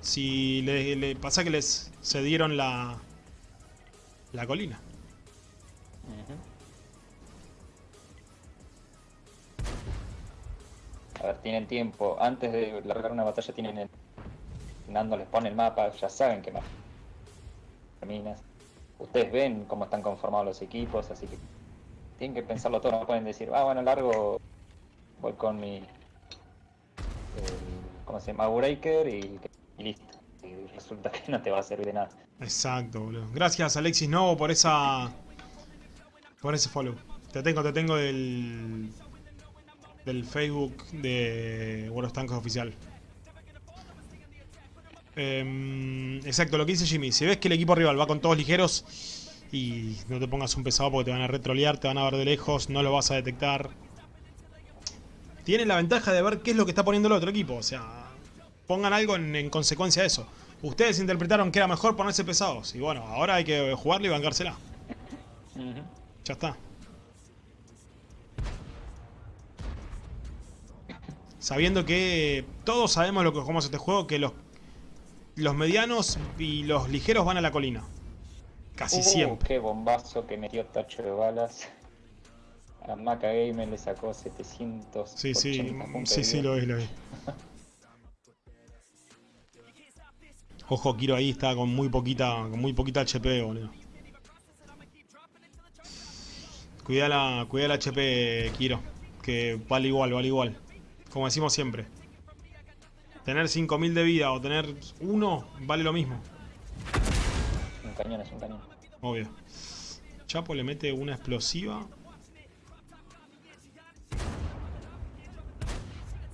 Si le, le pasa que les cedieron la, la colina. A ver, tienen tiempo. Antes de largar una batalla tienen el... Nando les pone el mapa, ya saben que más terminas. Ustedes ven cómo están conformados los equipos, así que tienen que pensarlo todo. No pueden decir, ah, bueno, largo, voy con mi... ¿Cómo se llama? Breaker y, y listo. Y resulta que no te va a servir de nada. Exacto, boludo. Gracias Alexis Novo por esa. Por ese follow. Te tengo, te tengo del. Del Facebook de World of Tanks oficial. Em, exacto, lo que dice Jimmy. Si ves que el equipo rival va con todos ligeros y no te pongas un pesado porque te van a retrolear, te van a ver de lejos, no lo vas a detectar. Tienen la ventaja de ver qué es lo que está poniendo el otro equipo. O sea, pongan algo en, en consecuencia de eso. Ustedes interpretaron que era mejor ponerse pesados. Y bueno, ahora hay que jugarle y bancársela. Ya está. Sabiendo que todos sabemos lo que jugamos este juego, que los, los medianos y los ligeros van a la colina. Casi Uh, siempre. Qué bombazo que metió tacho de balas. A Maca Gamer le sacó 700. Sí, sí, sí, sí, lo vi, lo vi. Ojo, Kiro ahí está con muy poquita, con muy poquita HP, boludo. Cuida la, cuida la HP, Kiro. Que vale igual, vale igual. Como decimos siempre. Tener 5000 de vida o tener uno vale lo mismo. Un cañón es un cañón. Obvio. Chapo le mete una explosiva.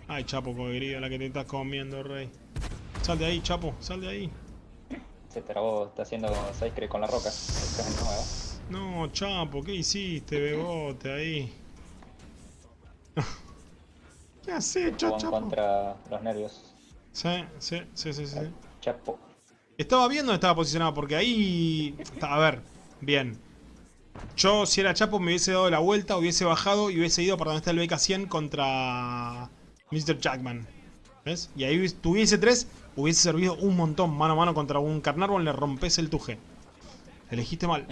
Ay, Chapo, querida, la que te estás comiendo, rey. Sal de ahí, Chapo, sal de ahí. Se trabó, está haciendo Sacre con la roca. No, Chapo, ¿qué hiciste, bebote, ahí? ¿Qué has hecho, Chapo? contra los nervios. Sí, sí, sí, sí, sí. Chapo. Estaba viendo dónde estaba posicionado, porque ahí... A ver, bien. Yo, si era Chapo, me hubiese dado la vuelta, hubiese bajado y hubiese ido para donde está el BK100 contra Mr. Jackman. ¿Ves? Y ahí tuviese tres, hubiese servido un montón mano a mano contra un Carnarvon, le rompes el tuje. Elegiste mal,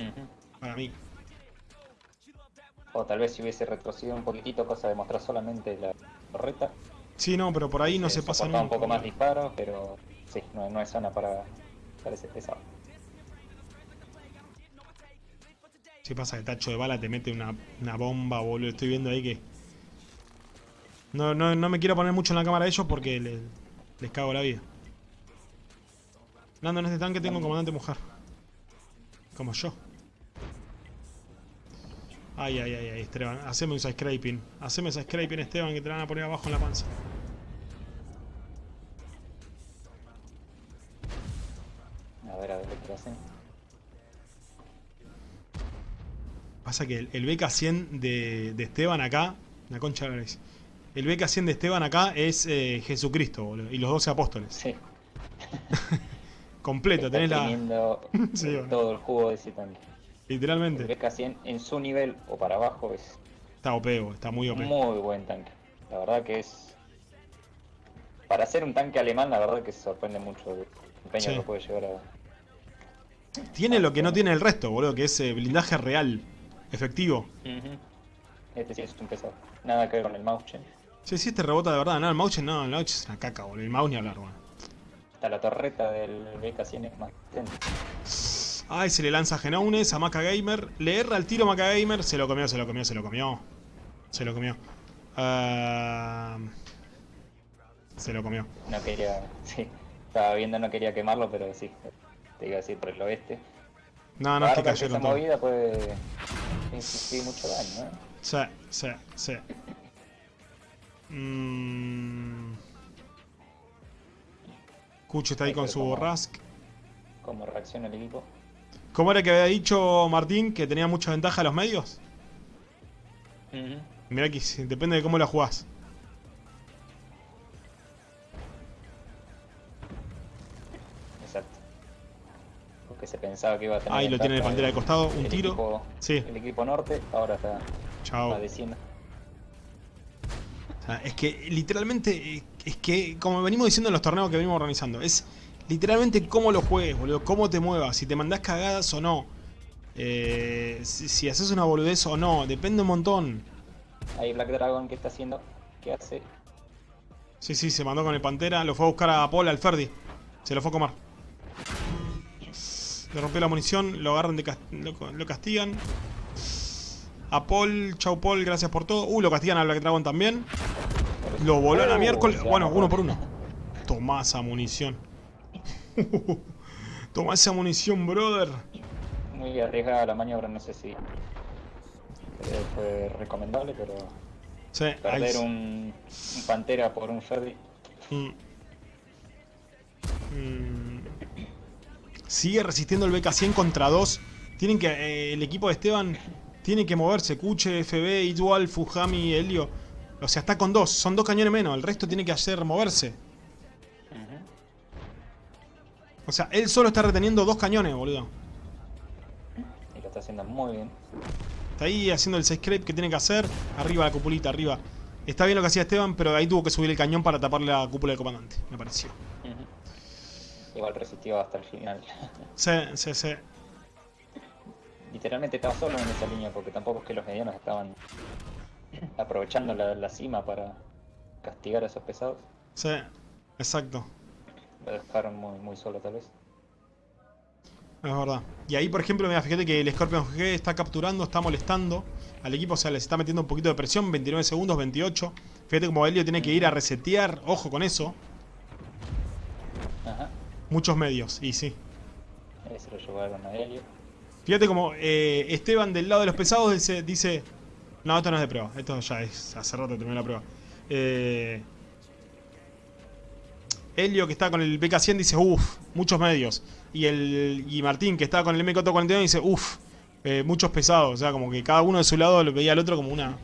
para mí. O tal vez si hubiese retrocedido un poquitito, cosa de mostrar solamente la torreta. Sí, no, pero por ahí no se pasa soportaba nunca. un poco más disparos, pero sí, no, no es zona para, para ese pesado. Si pasa que tacho de bala te mete una, una bomba, boludo. Estoy viendo ahí que... No, no, no me quiero poner mucho en la cámara de ellos porque le- les cago la vida. Nando, en este tanque tengo un comandante mujer. Como yo. Ay, ay, ay, ay, Esteban. Haceme un scraping. Haceme ese scraping, Esteban, que te van a poner abajo en la panza. A ver, a ver qué hacen. Pasa que el, el BK100 de, de Esteban acá, la concha de la. El BK100 de Esteban acá es eh, Jesucristo, boludo. Y los 12 apóstoles. Sí. Completo, tenés la. Sí, bueno. todo el jugo de ese tanque. El Literalmente. BK100 en su nivel o para abajo es Está OP, está muy OP. muy buen tanque. La verdad que es... Para ser un tanque alemán, la verdad que se sorprende mucho el empeño Sí. que puede llegar a... Tiene lo que no tiene el resto, boludo, que es eh, blindaje real, efectivo. Este sí es un pesado. Nada que ver con el Mauchen. Sí, sí, este rebota de verdad. No, el Mauchen no, el Mauchen es una caca, boludo. El mouse ni hablar, boludo. Hasta la torreta del BK100 es más potente. Ay, se le lanza Genounes, a Maca Gamer. Le erra el tiro a Maca Gamer. Se lo comió, se lo comió, se lo comió. Se lo comió. Ah, se lo comió. No quería... Sí. Estaba viendo, no quería quemarlo, pero sí. Te iba a decir por el oeste. No, no, es que cayeron esa movida puede infligir mucho daño, ¿eh? Sí, sí, sí. Mm. Cucho está ahí Ay, con su Rask. Cómo reacciona el equipo. ¿Cómo era que había dicho Martín que tenía mucha ventaja a los medios? Ujú. Mirá que depende de cómo la jugás. Exacto. Porque se pensaba que iba a tener. Ahí lo tiene de pantera de costado, un tiro. equipo- Sí. El equipo norte ahora está Chao. padeciendo. O sea, es que literalmente, eh, es que como venimos diciendo en los torneos que venimos organizando, es literalmente cómo lo juegues, boludo, cómo te muevas, si te mandás cagadas o no, eh, si, si haces una boludez o no, depende un montón. Ahí Black Dragon, ¿qué está haciendo? ¿Qué hace? Sí, sí, se mandó con el Pantera, lo fue a buscar a Paul, al Ferdi, se lo fue a comer. Le rompió la munición, lo agarran de cas- lo, lo castigan. A Paul, chau Paul, gracias por todo. Uh, lo castigan a Black Dragon también. Lo voló a la miércoles. Bueno, uno por uno. Tomá esa munición. Tomá esa munición, brother. Muy arriesgada la maniobra, no sé si eh, fue recomendable, pero Sí, perder un, un Pantera por un Ferdi. Mm. Mm. Sigue resistiendo el BK100 contra 2. Tienen que. eh, el equipo de Esteban tiene que moverse. Kuche, FB, Igual, Fujami, Helio. O sea, está con dos. Son dos cañones menos. El resto tiene que hacer moverse. O sea, él solo está reteniendo dos cañones, boludo. Y lo está haciendo muy bien. Está ahí haciendo el 6 creep que tiene que hacer. Arriba la cupulita, arriba. Está bien lo que hacía Esteban, pero ahí tuvo que subir el cañón para taparle la cúpula del comandante, me pareció. Igual resistió hasta el final. Sí, sí, sí. Literalmente estaba solo en esa línea porque tampoco es que los medianos estaban aprovechando la, la cima para castigar a esos pesados. Sí, exacto. Lo dejaron muy, muy solo tal vez. Es verdad. Y ahí, por ejemplo, mira, fíjate que el Scorpion GG está capturando, está molestando al equipo, o sea, les está metiendo un poquito de presión, 29 segundos, 28. Fíjate como Helio tiene que ir a resetear, ojo con eso, Ajá. muchos medios, y sí. Ahí se lo llevaron a Helio. Fíjate como eh, Esteban del lado de los pesados dice, dice, no, esto no es de prueba, esto ya es, hace rato terminó la prueba. Eh, Helio que está con el BK100 dice, uff, muchos medios. Y, el, y Martín que está con el MK41 dice, uff, muchos pesados. O sea, como que cada uno de su lado lo veía al otro como una...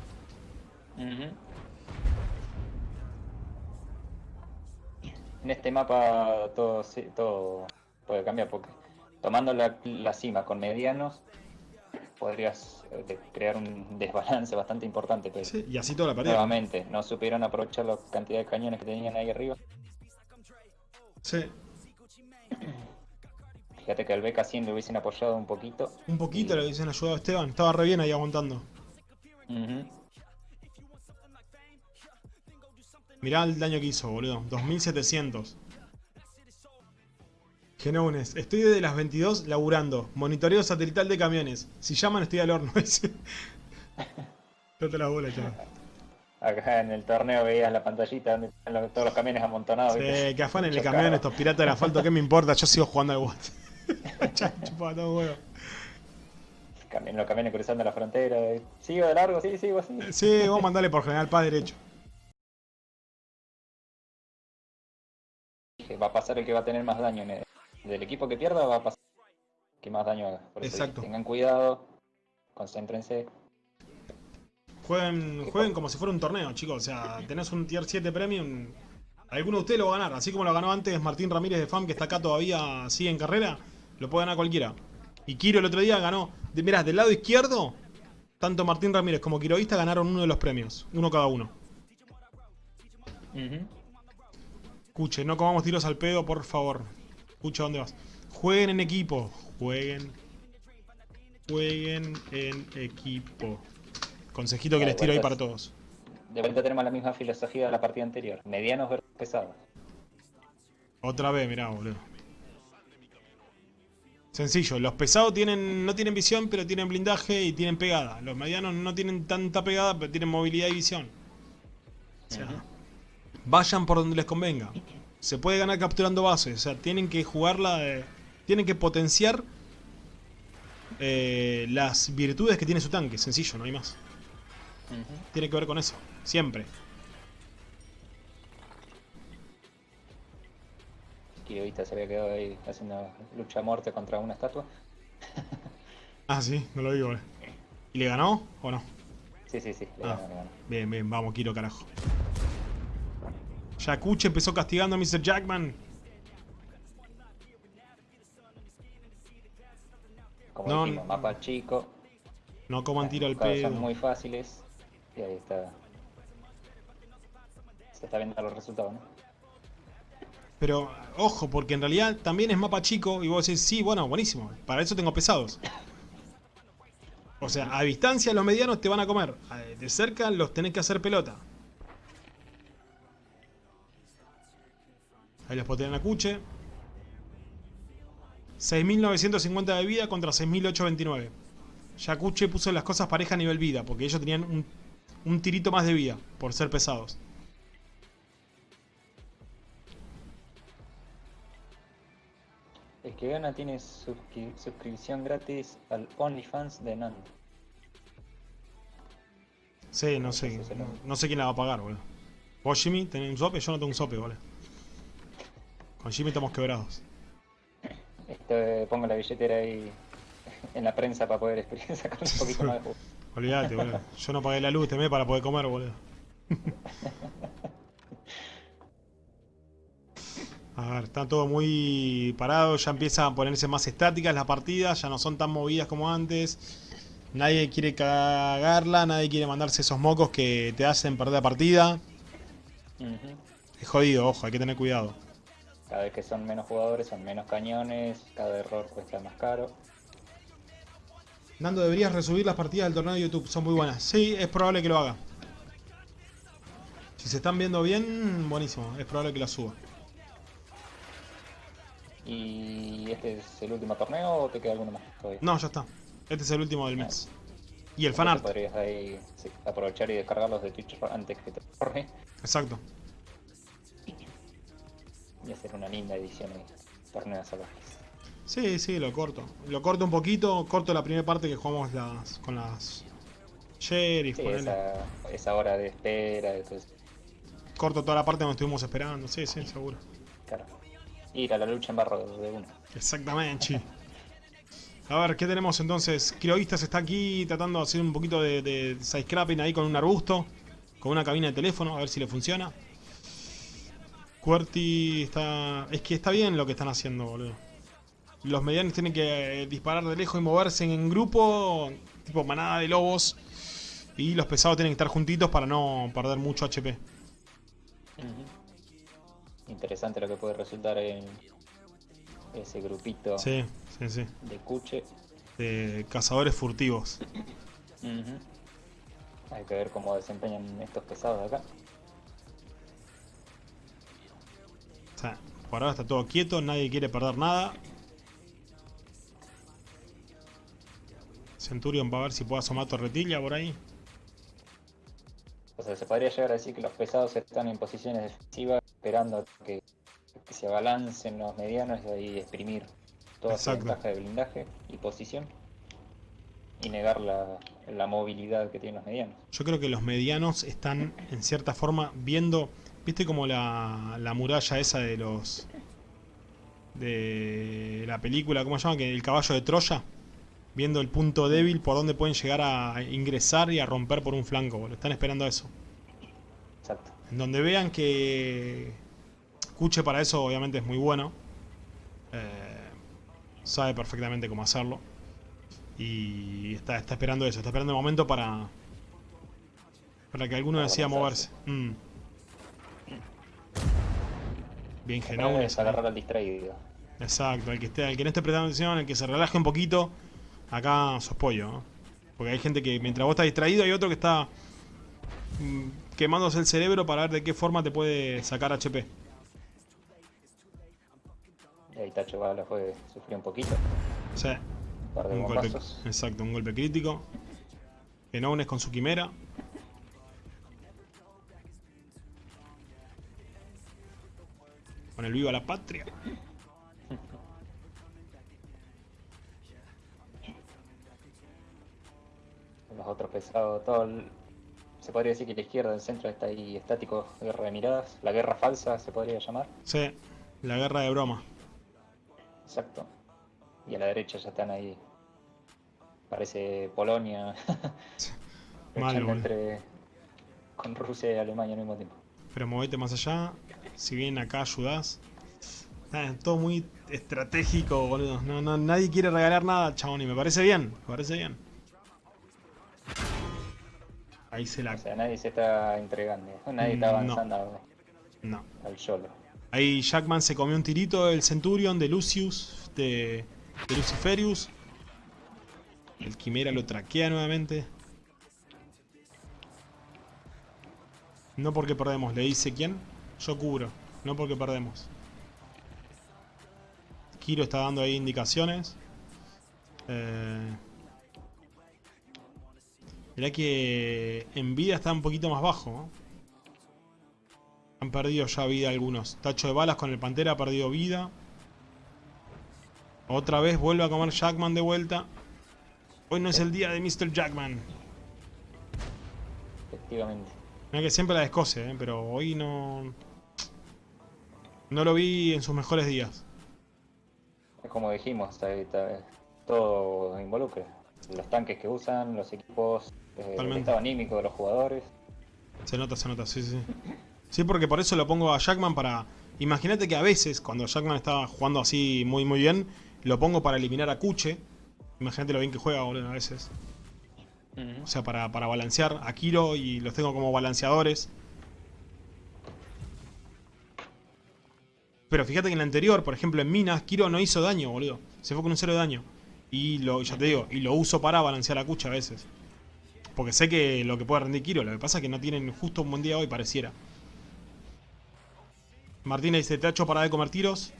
En este mapa todo, todo puede cambiar porque tomando la, la cima con medianos podrías eh, crear un desbalance bastante importante, pero Sí, y así toda la pared. nuevamente no supieron aprovechar la cantidad de cañones que tenían ahí arriba. Sí, Fíjate que al BK100 le hubiesen apoyado un poquito. un poquito le hubiesen ayudado a Esteban. Estaba re bien ahí aguantando. Ujú. Mirá el daño que hizo, boludo. 2700. Genounes, estoy desde las 22 laburando. Monitoreo satelital de camiones. Si llaman, estoy al horno. la bola, chaval. Acá en el torneo veías la pantallita donde están los- todos los camiones amontonados. ¿viste? Sí, que afanen el camión estos piratas del asfalto. ¿Qué me importa? Yo sigo jugando al WOT. Todo huevo. Los camiones cruzando la frontera. eh. ¿Sigo de largo? Sí, sigo así. Sí, vos mandale por General Paz derecho. Va a pasar el que va a tener más daño. en el- Del equipo que pierda va a pasar que más daño haga. Por eso Exacto. tengan cuidado, concéntrense. Jueguen, jueguen como si fuera un torneo, chicos. O sea, tenés un tier 7 premium. Alguno de ustedes lo va a ganar. Así como lo ganó antes Martín Ramírez de FAM, que está acá todavía, sigue en carrera. Lo puede ganar cualquiera. Y Kiro el otro día ganó. De, mirá, del lado izquierdo, tanto Martín Ramírez como Quiroísta ganaron uno de los premios. Uno cada uno. Escuche, no comamos tiros al pedo, por favor. Escucha, ¿dónde vas? Jueguen en equipo. Jueguen. Jueguen en equipo. Consejito que les tiro ahí para todos. De vuelta tenemos la misma filosofía de la partida anterior. Medianos versus pesados. Otra vez, mirá, boludo. Sencillo, los pesados tienen, no tienen visión, pero tienen blindaje y tienen pegada. Los medianos no tienen tanta pegada, pero tienen movilidad y visión. O sea, vayan por donde les convenga. Se puede ganar capturando bases. O sea, tienen que jugarla de- Tienen que potenciar eh, las virtudes que tiene su tanque. Sencillo, no hay más. Tiene que ver con eso. Siempre. Kirovita se había quedado ahí haciendo lucha a muerte contra una estatua. Ah, sí, no lo digo, boludo. ¿Y le ganó o no? Sí, sí, sí, le Ah. ganó, le ganó. Bien, bien, vamos, Kiro, carajo. Yakuche empezó castigando a Mr. Jackman. Como No, dijimos, mapa chico. No coman tiro al pedo. Son muy fáciles. Y ahí está. Se está viendo los resultados, ¿no? Pero, ojo, porque en realidad también es mapa chico y vos decís, sí, bueno, buenísimo. Para eso tengo pesados. O sea, a distancia los medianos te van a comer. De cerca los tenés que hacer pelota. Ahí los potean a Cuche. 6.950 de vida contra 6.829. Ya Cuche puso las cosas pareja a nivel vida, porque ellos tenían un, un tirito más de vida por ser pesados. El que gana tiene suscri- suscripción gratis al OnlyFans de Nan. Sí, no sé. No, no sé quién la va a pagar, boludo. ¿Vos, Jimmy, tenés un sope? Yo no tengo un sope, boludo. Con Jimmy estamos quebrados. Este, pongo la billetera ahí en la prensa para poder sacar un poquito más de jugo. Olvídate, boludo. Yo no pagué la luz, temé para poder comer, boludo. A ver, está todo muy parado, ya empieza a ponerse más estáticas las partidas, ya no son tan movidas como antes. Nadie quiere cagarla, nadie quiere mandarse esos mocos que te hacen perder la partida. Es jodido, ojo, hay que tener cuidado. Cada vez que son menos jugadores, son menos cañones, cada error cuesta más caro. Nando, deberías resubir las partidas del torneo de YouTube, son muy buenas. Sí, es probable que lo haga. Si se están viendo bien, buenísimo, es probable que las suba. ¿Y este es el último torneo o te queda alguno más todavía? No, ya está. Este es el último del mes. Y el fanart. Podrías ahí sí, aprovechar y descargarlos de Twitch antes que te corre Exacto. Y hacer una linda edición de torneos salvajes. Sí, sí, lo corto. Lo corto un poquito, corto la primera parte que jugamos las con las sheriff, Sí, esa, esa hora de espera, entonces, Corto toda la parte donde estuvimos esperando. Sí, sí, seguro. claro. Ir a la lucha en barro de uno. Exactamente, chi. A ver, ¿qué tenemos entonces? Crioistas está aquí tratando de hacer un poquito de, de sidescrapping ahí con un arbusto. Con una cabina de teléfono, a ver si le funciona. QWERTY está... Es que está bien lo que están haciendo, boludo. Los medianos tienen que eh, disparar de lejos y moverse en grupo, tipo manada de lobos. Y los pesados tienen que estar juntitos para no perder mucho HP. Interesante lo que puede resultar en ese grupito Sí, sí, sí. de cuche. De cazadores furtivos. Hay que ver cómo desempeñan estos pesados de acá. O sea, Por ahora está todo quieto, nadie quiere perder nada. Centurion va a ver si puede asomar torretilla por ahí. O sea, se podría llegar a decir que los pesados están en posiciones defensivas esperando que, que se abalancen los medianos y ahí exprimir toda Exacto. ventaja de blindaje y posición y negar la, la movilidad que tienen los medianos. Yo creo que los medianos están en cierta forma viendo, viste como la, la muralla esa de los de la película, ¿cómo se llama? Que el caballo de Troya, viendo el punto débil por donde pueden llegar a ingresar y a romper por un flanco, boludo. están esperando eso. Exacto. En donde vean que Cuche para eso obviamente es muy bueno. Eh, sabe perfectamente cómo hacerlo. Y está, está esperando eso, está esperando el momento para. Para que alguno decida moverse. Mm. Bien es agarrar al distraído. Exacto, el que, esté, el que no esté prestando atención, el que se relaje un poquito, acá sos pollo. ¿no? Porque hay gente que mientras vos estás distraído hay otro que está mm, quemándose el cerebro para ver de qué forma te puede sacar HP. Y ahí Tacho Bala fue, sufrió un poquito, sea, un golpe, exacto, un golpe crítico. Genaunes con su quimera. Con el viva la patria. Los otros pesados, todo el- se podría decir que la izquierda del centro está ahí estático, guerra de miradas, la guerra falsa se podría llamar. Sí, la guerra de broma. Exacto. Y a la derecha ya están ahí. Parece Polonia. Mal, entre con Rusia y Alemania al mismo tiempo. Pero movete más allá. Si bien acá ayudás. Todo muy estratégico, boludo. No, no, nadie quiere regalar nada, chabón. Y me parece bien. Me parece bien. Ahí se la... O sea, nadie se está entregando. Nadie está no. avanzando No. al YOLO. Ahí Jackman se comió un tirito del Centurion, de Lucius, de, de Luciferius. El Quimera lo traquea nuevamente. No porque perdemos, le dice quién. Yo cubro, no porque perdemos. Kiro está dando ahí indicaciones. Eh... Mirá que en vida está un poquito más bajo. ¿no? Han perdido ya vida algunos. Tacho de balas con el Pantera ha perdido vida. Otra vez vuelve a comer Jackman de vuelta. Hoy no es el día de Mr. Jackman. Efectivamente. Mira que siempre la descoce, ¿eh? pero hoy no... No lo vi en sus mejores días. Es como dijimos, todo involucra. Los tanques que usan, los equipos, eh, el estado anímico de los jugadores. Se nota, se nota, sí, sí. Sí, porque por eso lo pongo a Jackman para... Imagínate que a veces, cuando Jackman está jugando así muy muy bien, lo pongo para eliminar a Kuche. Imagínate lo bien que juega, boludo, a veces. O sea, para, para balancear a Kiro y los tengo como balanceadores. Pero fíjate que en la anterior, por ejemplo en Minas, Kiro no hizo daño, boludo. Se fue con un cero de daño. Y lo, ya te digo, y lo uso para balancear a Kuche a veces. Porque sé que lo que puede rendir Kiro, lo que pasa es que no tienen justo un buen día hoy, pareciera. Martínez dice, te ha hecho para de comer tiros.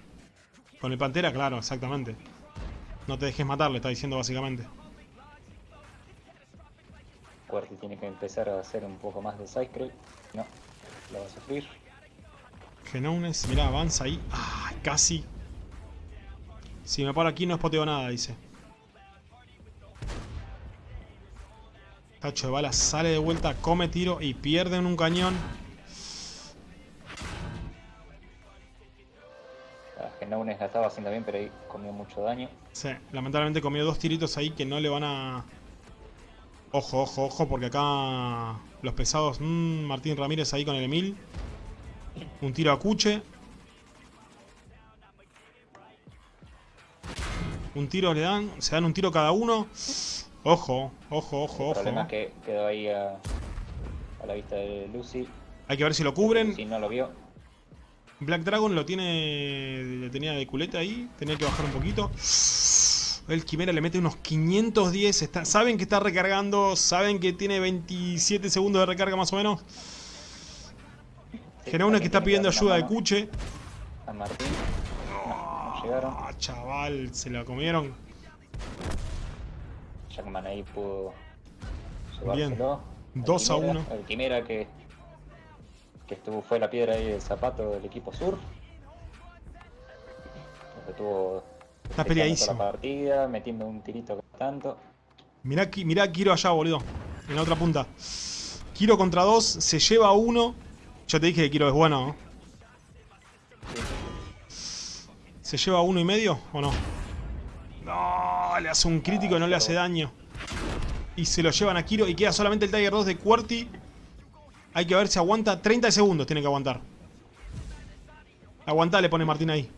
Con el Pantera, claro, exactamente. No te dejes matar, le está diciendo básicamente. Cuarti tiene que empezar a hacer un poco más de Cycle. No, lo va a sufrir. Genounes, mirá, avanza ahí. ¡Ay, casi! Si me paro aquí no espoteo nada, dice. Tacho de balas sale de vuelta, come tiro y pierde en un cañón. A Genounes la estaba haciendo bien, pero ahí comió mucho daño. Sí, lamentablemente comió dos tiritos ahí que no le van a... Ojo, ojo, ojo, porque acá los pesados... mm, Martín Ramírez ahí con el Emil. Un tiro a Cuche. Un tiro le dan, se dan un tiro cada uno. Ojo, ojo, ojo, El problema es ojo. que quedó ahí a, a la vista de Lucy. Hay que ver si lo cubren. Si no lo vio, Black Dragon lo tiene. Le tenía de culeta ahí. Tenía que bajar un poquito. El Quimera le mete unos 510. Está, saben que está recargando. Saben que tiene 27 segundos de recarga más o menos. Genaunes que está pidiendo ayuda de Cuche. mano Martín. No, no llegaron. Ah, chaval, se la comieron. Jackman ahí pudo Bien. llevárselo. Al 2 a Quimera, 1. El Quimera que, que estuvo, fue la piedra ahí del zapato del equipo sur. Estuvo Está peleadísimo. la partida, metiendo un tirito cada tanto. Mirá, mirá Kiro allá, boludo. En la otra punta. Kiro contra 2, se lleva a 1. Yo te dije que Kiro es bueno, ¿no? ¿Se lleva uno y medio o no? No, le hace un crítico y no le hace daño. Y se lo llevan a Kiro y queda solamente el Tiger 2 de Quarty. Hay que ver si aguanta. 30 segundos tiene que aguantar. Aguantá, le pone Martín ahí.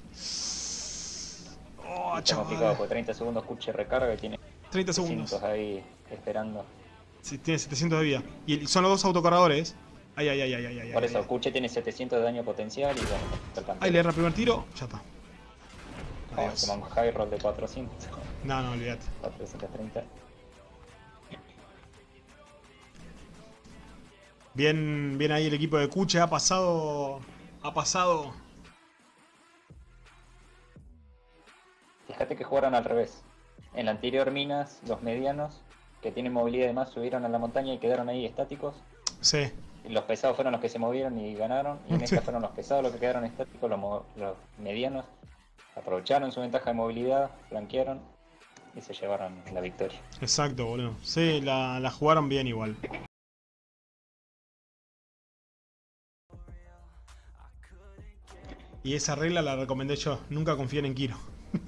Oh, complicado chaval. porque 30 segundos Kuche recarga y tiene 30 segundos. 300 ahí esperando. Sí, tiene 700 de vida. Y son los dos autocargadores. Ay, ay, ay, ay. Por ay, eso, ay. Kuche tiene 700 de daño potencial y bueno, Ahí le erra el primer tiro, ya está. Ahí Adiós. toma un high roll de 400. No, no, olvídate. 430. Bien, bien ahí el equipo de Kuche. Ha pasado. Ha pasado. Fíjate que jugaron al revés. En la anterior Minas, los medianos, que tienen movilidad y más, subieron a la montaña y quedaron ahí estáticos. Sí. Los pesados fueron los que se movieron y ganaron. Y esta fueron los pesados los que quedaron estáticos, los, los medianos aprovecharon su ventaja de movilidad, flanquearon y se llevaron la victoria. Exacto, boludo. Sí, la, la jugaron bien igual. Y esa regla la recomendé yo. Nunca confíen en Kiro.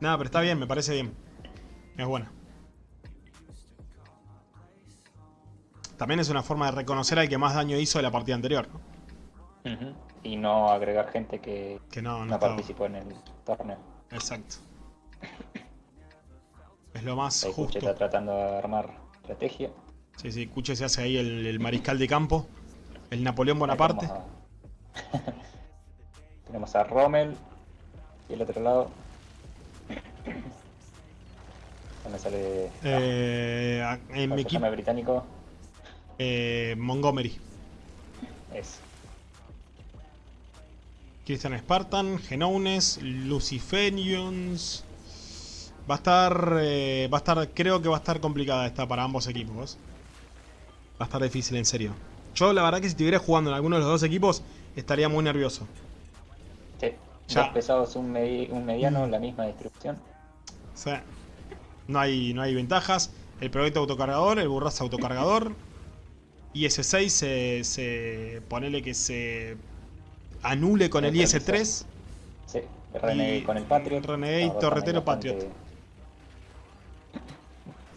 Nada, pero está bien, me parece bien. Es buena. También es una forma de reconocer al que más daño hizo de la partida anterior, ¿no? Y no agregar gente que Que no, no, no estaba. participó en el torneo. Exacto. Es lo más Kuche justo. está tratando de armar estrategia. Sí, sí, Cuche se hace ahí el, el mariscal de campo. El Napoleón Bonaparte. Tenemos a, tenemos a Rommel y el otro lado. Me sale. Eh, en ¿cómo mi equipo, el británico? Eh, Montgomery. Es. Christian Spartan, Genounes, Luciferians. Va a estar. eh, va a estar. Creo que va a estar complicada esta para ambos equipos. Va a estar difícil, en serio. Yo, la verdad, que si estuviera jugando en alguno de los dos equipos, estaría muy nervioso. Sí. Ya. Dos pesados, un, medi- un mediano, Mm. la misma sea, no hay, no hay ventajas. El proyecto autocargador, el burras autocargador. IS-6 se, se. Ponele que se anule con el IS-3. Sí. Renegade con el Patriot. Renegade, Torretero, también Patriot.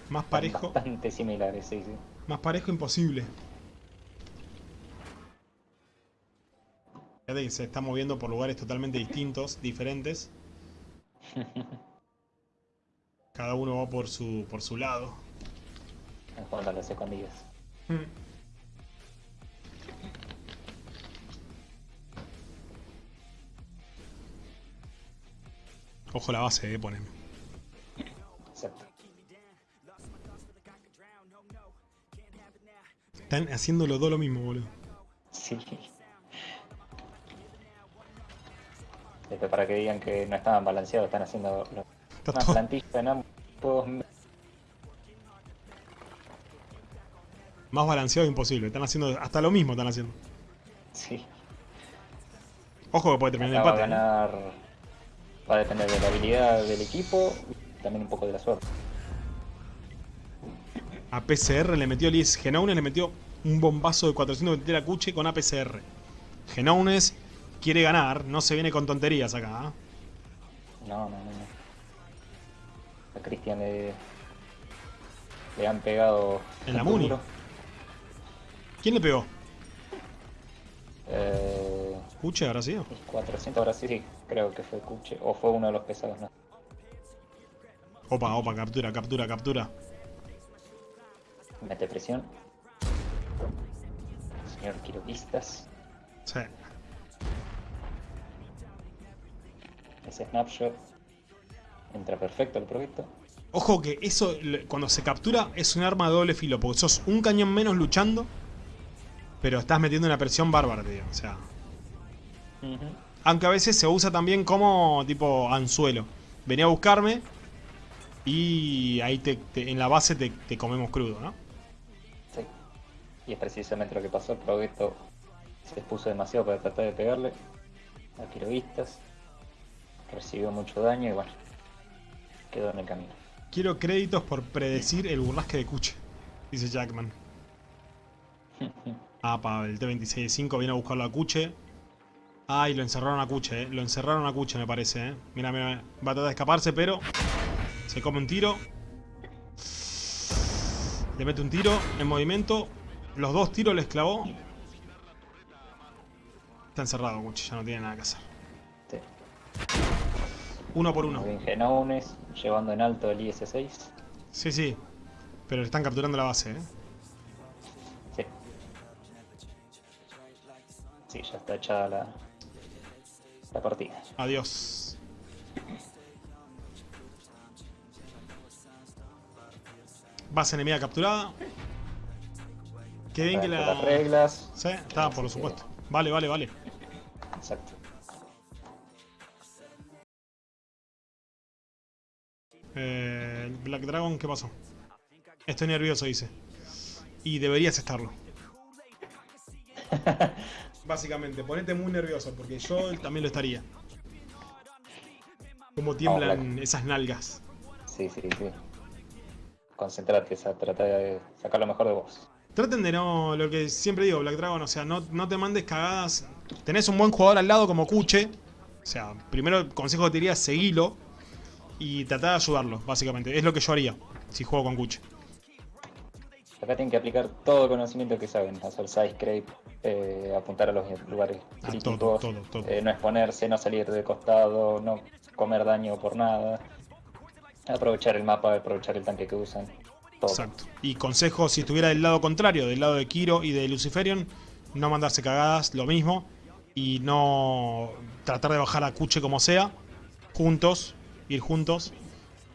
Más bastante- parejo. Bastante similares, sí, sí. Más parejo imposible. Fíjate que se está moviendo por lugares totalmente distintos, diferentes. Cada uno va por su, por su lado. En cuanto a las escondidas. Ojo la base, eh. Exacto. Están haciendo los dos lo mismo, boludo. Sí. Después para que digan que no estaban balanceados, están haciendo lo- Está una todo- plantilla en ambos. Más balanceado imposible. Están haciendo hasta lo mismo están haciendo. Sí. Ojo que puede terminar Acá va a el empate. ¿eh? Va a depender de la habilidad del equipo y también un poco de la suerte. A PCR le metió Liz Genounes, le metió un bombazo de 420 a Cuche con APCR. Genounes quiere ganar, no se viene con tonterías acá. ¿ah? No, no, no. no. A Cristian le, le han pegado. En la. Muni. ¿Quién le pegó? Eh, ¿Cuche habrá sido? 400, ahora sí, sí, creo que fue Kuche. O fue uno de los pesados, ¿no? Opa, opa, captura, captura, captura. Mete presión. Señor Quiroquistas. Sí. Ese snapshot. Entra perfecto el proyecto. Ojo que eso, cuando se captura, es un arma de doble filo, porque sos un cañón menos luchando, pero estás metiendo una presión bárbara, tío. O sea, Aunque a veces se usa también como tipo anzuelo. Venía a buscarme y ahí te, en la base te, comemos crudo, ¿no? Sí. Y es precisamente lo que pasó. El proyecto se expuso demasiado para tratar de pegarle a quiroguistas. Recibió mucho daño y bueno, quedó en el camino. Quiero créditos por predecir el burrasque de Cuche, dice Jackman. ah, pa, el T-26-5 viene a buscarlo a Cuche. Ay, lo encerraron a Cuche, eh. Lo encerraron a Cuche, me parece, eh. Mira, mira, va a tratar de escaparse, pero... Se come un tiro. Le mete un tiro en movimiento. Los dos tiros le esclavó. Está encerrado Cuche, ya no tiene nada que hacer. Sí. Uno por uno. Genounes, llevando en alto el IS-6. Sí, sí. Pero le están capturando la base, ¿eh? Sí. Sí, ya está echada la, la partida. Adiós. Base enemiga capturada. Qué bien que la... Las reglas. Sí, está, por supuesto. Vale, vale, vale. Exacto. Eh, Black Dragon, ¿qué pasó? Estoy nervioso, dice. Y deberías estarlo. Básicamente, ponete muy nervioso, porque yo también lo estaría. Como tiemblan esas nalgas. Sí, sí, sí. Concentrate, trata de sacar lo mejor de vos. Traten de no, lo que siempre digo, Black Dragon, o sea, no, no te mandes cagadas. Tenés un buen jugador al lado como Kuche. O sea, primero el consejo que te diría, seguilo y tratar de ayudarlo, básicamente. Es lo que yo haría si juego con Kuch. Acá tienen que aplicar todo el conocimiento que saben, hacer side scrape, eh, apuntar a los lugares críticos, eh, no exponerse, no salir de costado, no comer daño por nada, aprovechar el mapa, aprovechar el tanque que usan. Exacto. Y consejo, si estuviera del lado contrario, del lado de Kiro y de Luciferion, no mandarse cagadas, lo mismo, y no tratar de bajar a Kuche como sea, juntos, ir juntos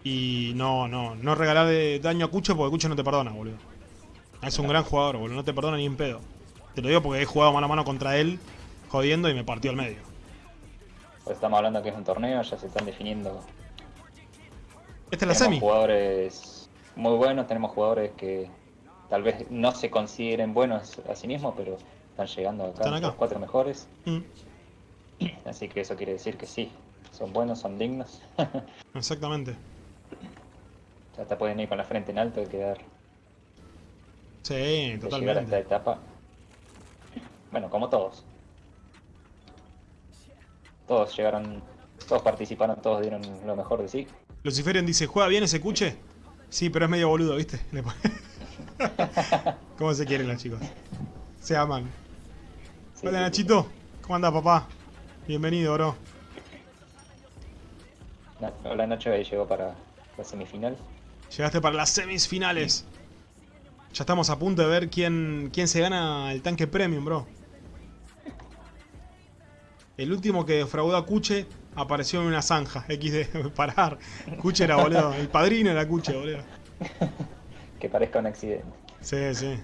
y no, no, no regalar daño a Cucho porque Cucho no te perdona, boludo. Es un gran jugador, boludo, no te perdona ni en pedo. Te lo digo porque he jugado mano a mano contra él, jodiendo y me partió al medio. Pues estamos hablando que es un torneo, ya se están definiendo. Esta es la semi. jugadores muy buenos, tenemos jugadores que tal vez no se consideren buenos a sí mismos, pero están llegando acá, los cuatro mejores. Mm. Así que eso quiere decir que sí, son buenos, son dignos. Exactamente. Ya te pueden ir con la frente en alto y quedar. Sí, totalmente. Llegar a esta etapa. Bueno, como todos. Todos llegaron, todos participaron, todos dieron lo mejor de sí. Luciferian dice, ¿juega bien ese cuche? Sí, pero es medio boludo, ¿viste? ¿Cómo se quieren los chicos? Se aman. Hola Nachito, ¿cómo anda papá? Bienvenido, bro. Hola Nacho, ahí llegó para la semifinal. Llegaste para las semifinales. Ya estamos a punto de ver quién, quién se gana el tanque premium, bro. El último que defraudó a Cuche apareció en una zanja. XD, parar. Cuche era, boludo. El padrino era Cuche, boludo. que parezca un accidente. Sí, sí.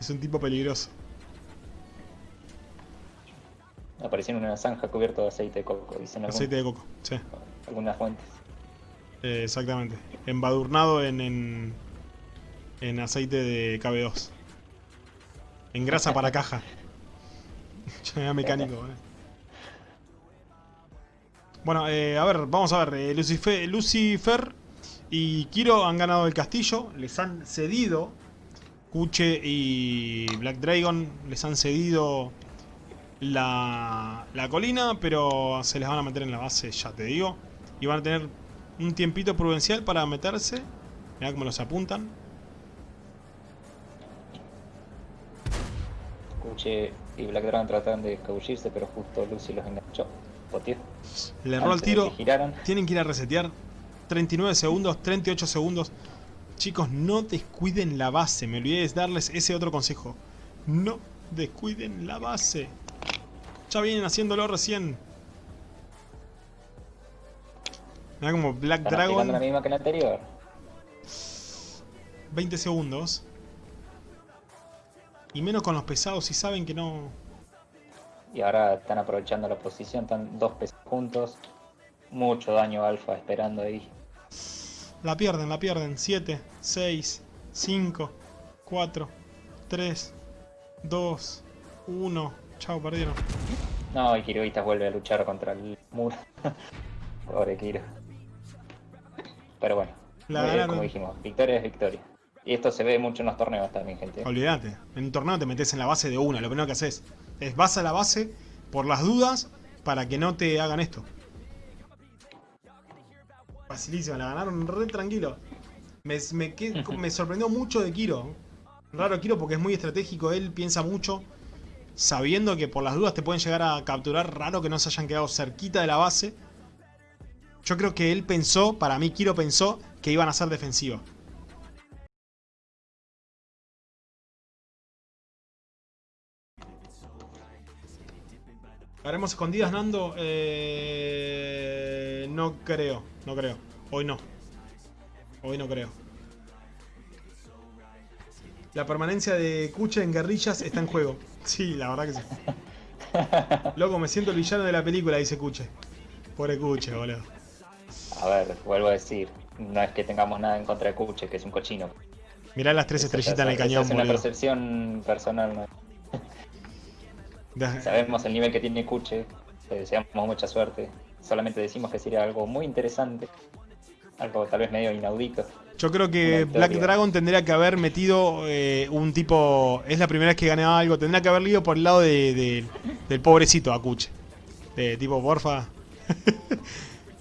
Es un tipo peligroso. Apareció en una zanja cubierto de aceite de coco, dicen Aceite de coco, sí. Algunas fuentes. Eh, exactamente. Embadurnado en, en, aceite de KB2. En grasa para caja. Era mecánico, Bueno, eh, a ver, vamos a ver. Eh, Lucifer, Lucifer y Kiro han ganado el castillo. Les han cedido. Kuche y Black Dragon les han cedido la, la colina, pero se les van a meter en la base, ya te digo. Y van a tener un tiempito prudencial para meterse. Mirá cómo los apuntan. Escuché y Black Dragon tratan de escabullirse, pero justo Lucy los enganchó. Le erró el tiro. Tienen que ir a resetear. 39 segundos, 38 segundos. Chicos, no descuiden la base. Me olvidé de darles ese otro consejo. No descuiden la base. Ya vienen haciéndolo recién. Mira como Black Dragon. la misma que la anterior. 20 segundos. Y menos con los pesados si saben que no... Y ahora están aprovechando la posición, están dos pesos juntos. Mucho daño alfa esperando ahí. La pierden, la pierden. 7, 6, 5, 4, 3, 2, 1. Chao, perdieron. No, y Kiruitas vuelve a luchar contra el muro. Pobre Kiro. Pero bueno, La ganaron. como dijimos, victoria es victoria. Y esto se ve mucho en los torneos también, gente. Olvídate. En un torneo te metes en la base de una. Lo primero que haces es vas a la base por las dudas para que no te hagan esto. Facilísima, la ganaron re tranquilo. Me, me, qued- me sorprendió mucho de Kiro. Raro Kiro porque es muy estratégico, él piensa mucho. Sabiendo que por las dudas te pueden llegar a capturar, raro que no se hayan quedado cerquita de la base. Yo creo que él pensó, para mí Kiro pensó que iban a ser defensivos. ¿Haremos escondidas, Nando? Eh, no creo, no creo. Hoy no. Hoy no creo. La permanencia de Kuche en guerrillas está en juego. Sí, la verdad que sí. Loco, me siento el villano de la película, dice Kuche. Pobre Kuche, boludo. A ver, vuelvo a decir, no es que tengamos nada en contra de Kuche, que es un cochino. Mirá las tres Esa- estrellitas en el esa cañón, Es una boludo. percepción personal, ¿no? Sabemos el nivel que tiene Kuche, le deseamos mucha suerte. Solamente decimos que sería algo muy interesante, algo tal vez medio inaudito. Yo creo que. Black Dragon tendría que haber metido eh, un tipo. Es la primera vez que ganaba algo. Tendría que haberle ido por el lado de, de- del pobrecito Akuche. De tipo, porfa.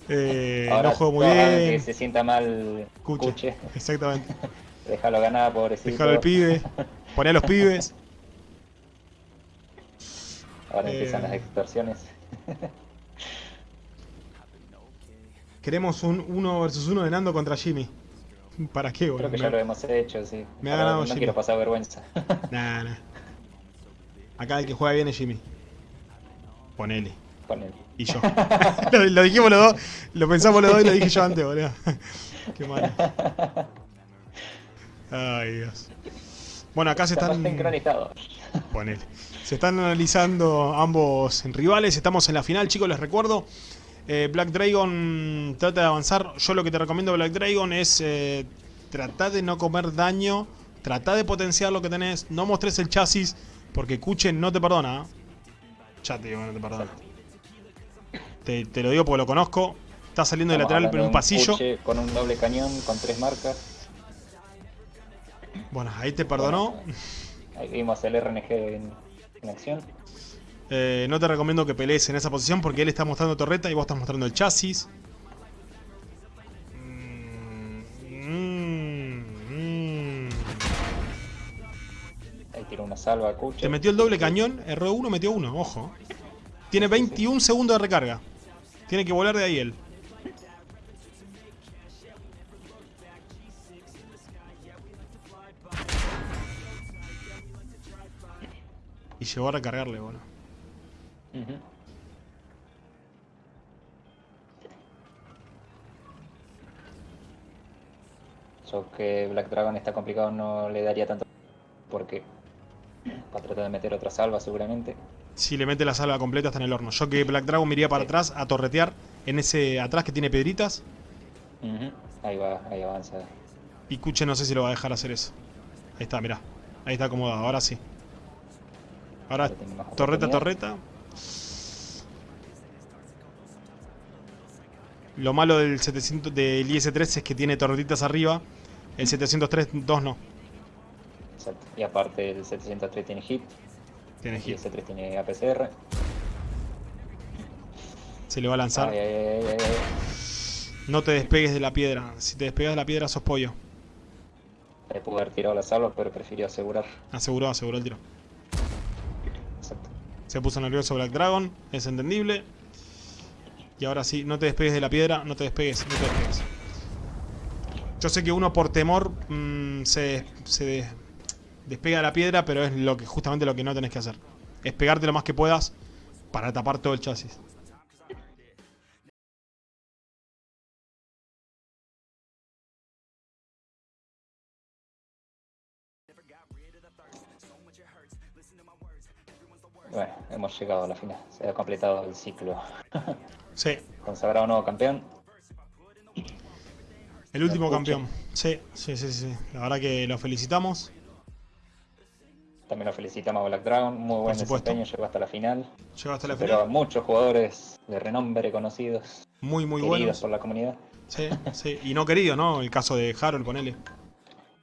Eh, Ahora no juego muy hagan que bien. se sienta mal. Kuche, Exactamente. déjalo ganar, pobrecito. Dejar al pibe. Poné a los pibes. Ahora Eh, empiezan las extorsiones. Queremos un 1 versus 1 de Nando contra Jimmy. ¿Para qué, boludo? Creo que ya lo hemos hecho, sí. me ha ganado No Jimmy. quiero pasar vergüenza. Nah, nah. Acá el que juega bien es Jimmy. Ponele. Con él. Y yo. lo, lo dijimos los dos, lo pensamos los dos y lo dije yo antes, boludo. Qué malo. Ay, Dios. Bueno, acá se están. Ponele. Se están analizando ambos rivales. Estamos en la final, chicos, les recuerdo. Eh, Black Dragon trata de avanzar. Yo lo que te recomiendo Black Dragon es eh, tratar de no comer daño. Tratar de potenciar lo que tenés. No mostres el chasis porque Kuchen no te perdona. ¿eh? Ya te digo que no te perdona. Te, te lo digo porque lo conozco. Está saliendo de lateral en de un pasillo. Con un doble cañón, con tres marcas. Bueno, ahí te perdonó. Ahí vimos el RNG en, Eh, no te recomiendo que pelees en esa posición porque él está mostrando torreta y vos estás mostrando el chasis. Ahí tiró una salva a. Te metió el doble cañón, erró uno, metió uno, ojo. Tiene 21 segundos de recarga. Tiene que volar de ahí él. Y llegó a recargarle, bueno. Yo que Black Dragon está complicado no le daría tanto porque va a tratar de meter otra salva seguramente. Si le mete la salva completa está en el horno. Yo que Black Dragon me iría para Sí. atrás a torretear en ese atrás que tiene piedritas. Ahí va, ahí avanza. Y Kuche no sé si lo va a dejar hacer eso. Ahí está, mirá. Ahí está acomodado, ahora sí. Ahora torreta, torreta. Lo malo del 700 del IS-3 es que tiene torretitas arriba. El 703 2 no. Exacto. Y aparte el 703 tiene hit Tiene hit. ese 3 tiene APCR. Se le va a lanzar. Ay, ay, ay, ay, ay. No te despegues de la piedra. Si te despegas de la piedra sos pollo. Le pudo haber tirado la salva, pero prefirió asegurar. Aseguró, aseguró el tiro. Se puso nervioso Black Dragon, es entendible. Y ahora sí, no te despegues de la piedra, no te despegues, no te despegues. Yo sé que uno por temor mm, se, se des- despega de la piedra, pero es lo que justamente lo que no tenés que hacer. Es pegarte lo más que puedas para tapar todo el chasis. Bueno, hemos llegado a la final. Se ha completado el ciclo. Sí. Consagrado nuevo campeón. El último campeón. Sí, sí, sí, sí. La verdad que lo felicitamos. También lo felicitamos a Black Dragon. Muy buen desempeño, llegó hasta la final. Llegó hasta la Pero final. muchos jugadores de renombre conocidos, Muy, muy queridos buenos. por la comunidad. Sí, sí. Y no querido, ¿no? El caso de Harold, ponele.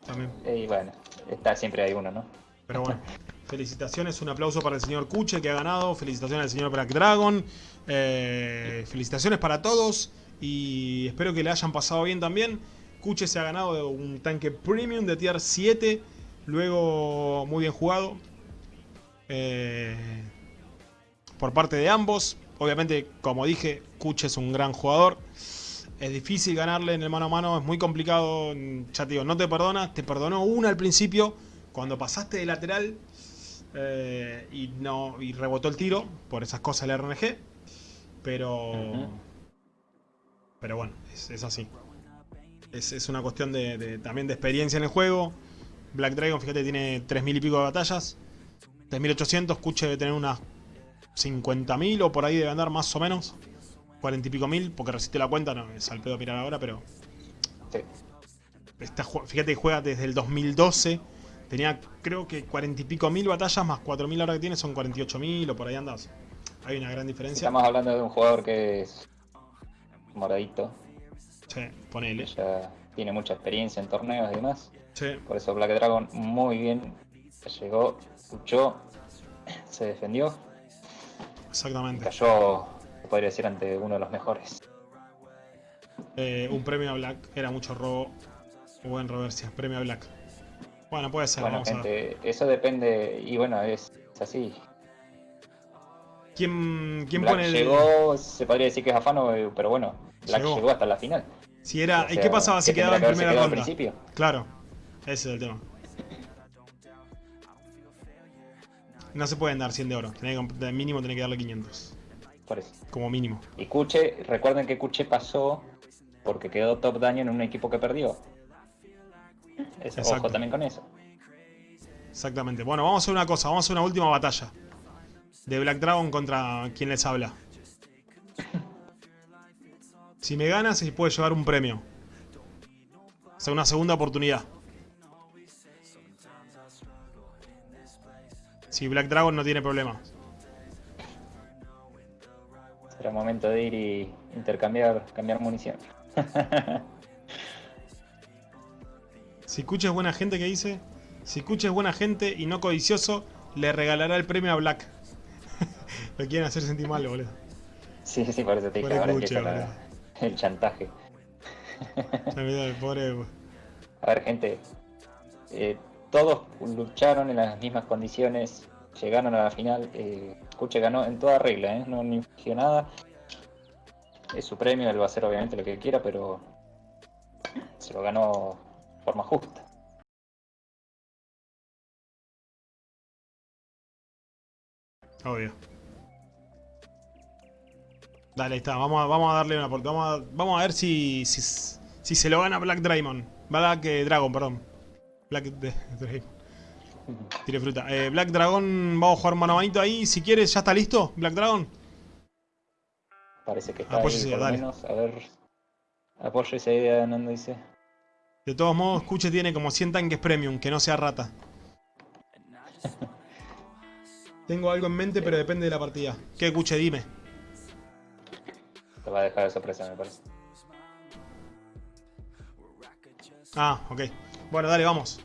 También. Y bueno, está siempre hay uno, ¿no? Pero bueno, felicitaciones, un aplauso para el señor Kuche que ha ganado, felicitaciones al señor Black Dragon, eh, felicitaciones para todos y espero que le hayan pasado bien también. Kuche se ha ganado un tanque premium de tier 7, luego muy bien jugado eh, por parte de ambos. Obviamente, como dije, Kuche es un gran jugador. Es difícil ganarle en el mano a mano, es muy complicado. Ya te digo, no te perdona. Te perdonó una al principio, cuando pasaste de lateral eh, y, no, y rebotó el tiro por esas cosas del RNG. Pero. Pero bueno, es, es así. Es, es una cuestión de, de- también de experiencia en el juego. Black Dragon, fíjate, tiene 3.000 y pico de batallas. 3.800, Kuche debe tener unas 50.000 o por ahí debe andar más o menos. 40 y pico mil, porque resiste la cuenta, no es al pedo mirar ahora, pero Sí. Está fíjate que juega desde el 2012. Tenía creo que 40 y pico mil batallas más 4.000 ahora que tiene son 48 mil o por ahí andas. Hay una gran diferencia. Estamos hablando de un jugador que es moradito, Sí, ponele. ya tiene mucha experiencia en torneos y demás. Sí, Por eso Black Dragon muy bien llegó, luchó, se defendió, exactamente. cayó, podría decir, ante uno de los mejores. Eh, un premio a Black era mucho robo. Buen reversia, premio a Black. Bueno, puede ser, Bueno, vamos a ver. gente, eso depende, y bueno, es, es así. ¿Quién, quién Black pone el.? llegó, se podría decir que es afano, eh, pero bueno, Black Llegó. llegó, hasta la final. Si era, O ¿Y qué pasaba si ¿qué quedaba en primera ronda? quedado al principio? Claro, ese es el tema. No se pueden dar 100 de oro. Tenés que- de mínimo tenés que darle 500. Por eso. Como mínimo. Y Kuche, recuerden que Kuche pasó porque quedó top daño en un equipo que perdió. Es, Exacto. ojo también con eso. Exactamente. Bueno, vamos a hacer una cosa. Vamos a hacer una última batalla. De Black Dragon contra quien les habla. Si me ganas, se puede llevar un premio. O sea, una segunda oportunidad. Si Black Dragon no tiene problema. Será momento de ir y intercambiar cambiar munición. Si Kuche es buena gente, ¿qué dice? Si Kuche es buena gente y no codicioso, le regalará el premio a Black. Lo quieren hacer sentir mal, boludo. Sí, sí, por eso te dije, ahora Kuche, empieza la- el chantaje. El pobre. A ver, gente, eh, todos lucharon en las mismas condiciones, llegaron a la final. Eh, Kuche ganó en toda regla, ¿eh? no ni infringió nada. Es su premio, él va a hacer obviamente lo que quiera, pero se lo ganó forma justa. Obvio. Dale, ahí está. Vamos a, vamos a darle una oportunidad. Vamos a, vamos a ver si, si, si se lo gana Black Dragon. Black eh, Dragon, perdón. Black de- Dragon. Tire fruta. Eh, Black Dragon, vamos a jugar mano a manito ahí. Si quieres, ¿ya está listo? Black Dragon. Parece que está Apoyo ahí, por dale. menos. A ver, apoyo esa idea, Nando dice. De todos modos, Kuche tiene como 100 tanques premium, que no sea rata. Tengo algo en mente, pero depende de la partida. ¿Qué, Kuche? Dime. Te va a dejar de sorpresa, me parece. Ah, ok. Bueno, dale, vamos.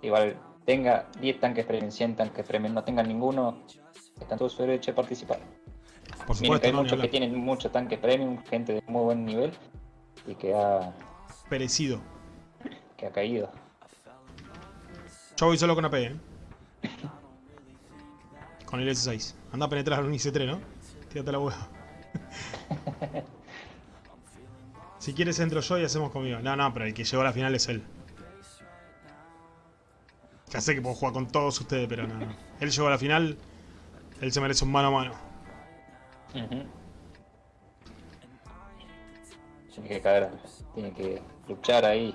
Igual, tenga 10 tanques premium, 100 tanques premium, no tengan ninguno, están todos su derecho de participar. Por supuesto, que hay no, muchos que tienen muchos tanques premium, gente de muy buen nivel y que ha, Perecido. que ha caído. Yo voy solo con AP, ¿eh? Con el S6. Anda a penetrar un IC3, ¿no? Tírate la hueá. si quieres entro yo y hacemos conmigo. No, no, pero el que llegó a la final es él. Ya sé que puedo jugar con todos ustedes, pero no, no. Él llegó a la final. Él se merece un mano a mano. Ujú. Tiene que caer, tiene que luchar ahí.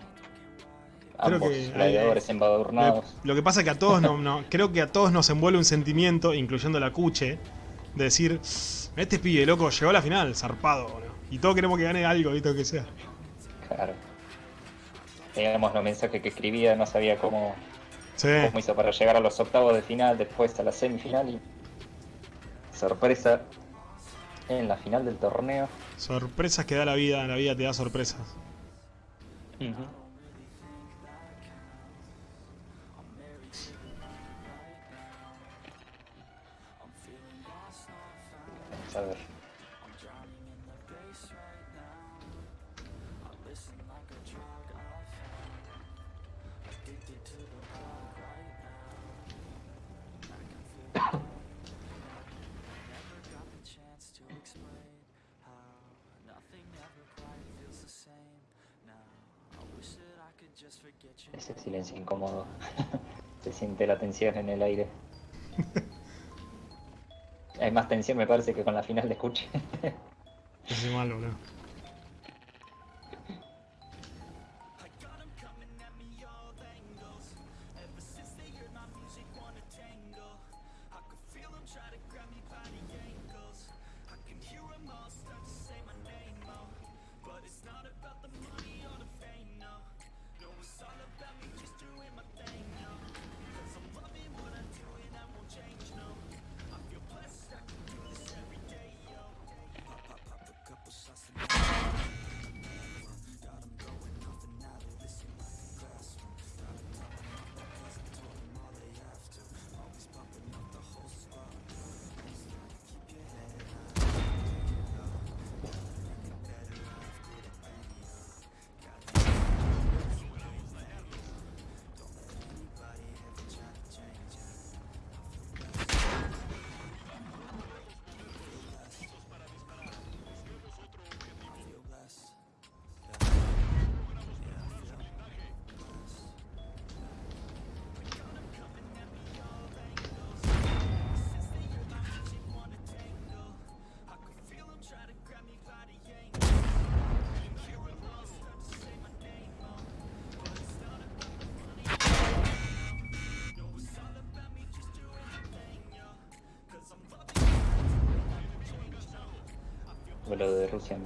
creo Ambos que... gladiadores embadurnados. Lo que pasa es que a todos no, no, creo que a todos nos envuelve un sentimiento, incluyendo la cuche, de decir, este pibe, loco, llegó a la final, zarpado, ¿no? Y todos queremos que gane algo, ¿viste? que sea. Claro. Teníamos los mensajes que escribía, no sabía cómo, Sí. cómo hizo para llegar a los octavos de final, después a la semifinal y sorpresa en la final del torneo. Sorpresas que da la vida, la vida te da sorpresas. Vamos a ver. Silencio incómodo. Se siente la tensión en el aire. Hay más tensión me parece que con la final de escuche. Es malo. Vuelo de Rusia en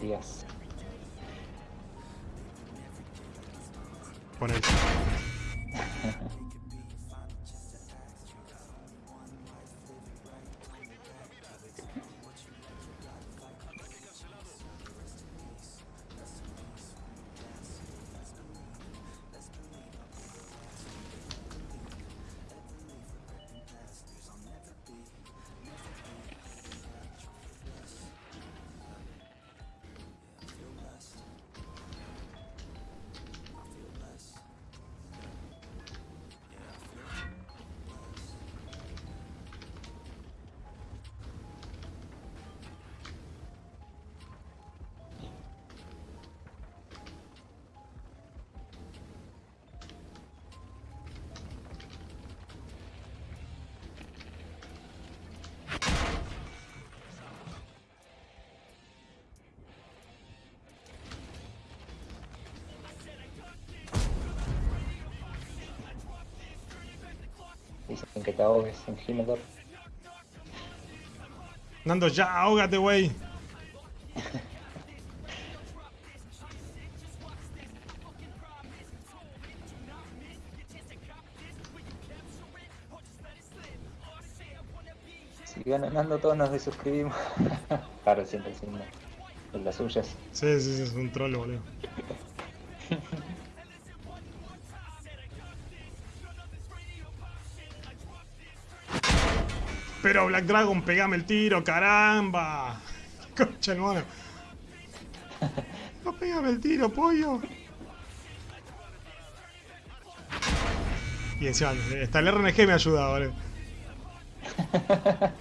Dicen que te ahogues en Himmelberg. Nando, ya, ahógate, güey. Si van ganando todos nos desuscribimos. claro, siempre de las suyas. Sí, sí, sí, es un troll, boludo. Pero Black Dragon, pegame el tiro, caramba. Concha, hermano. No pegame el tiro, pollo. Y encima, hasta el RNG me ayuda, boludo.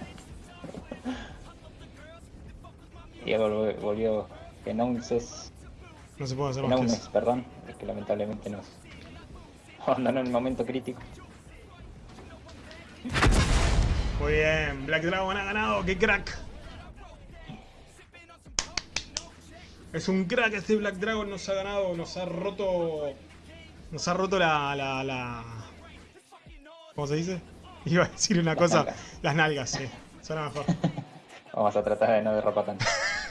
Y volvió, volvió Genouses, No se puede hacer más eso. perdón, es que lamentablemente nos abandonó en el momento crítico. Muy bien, Black Dragon ha ganado, qué crack. Es un crack este Black Dragon, nos ha ganado, nos ha roto Nos ha roto la, la, la... ¿Cómo se dice? Iba a decir una cosa. nalgas. Las nalgas, sí. Suena mejor. Vamos a tratar de no derrapar tanto.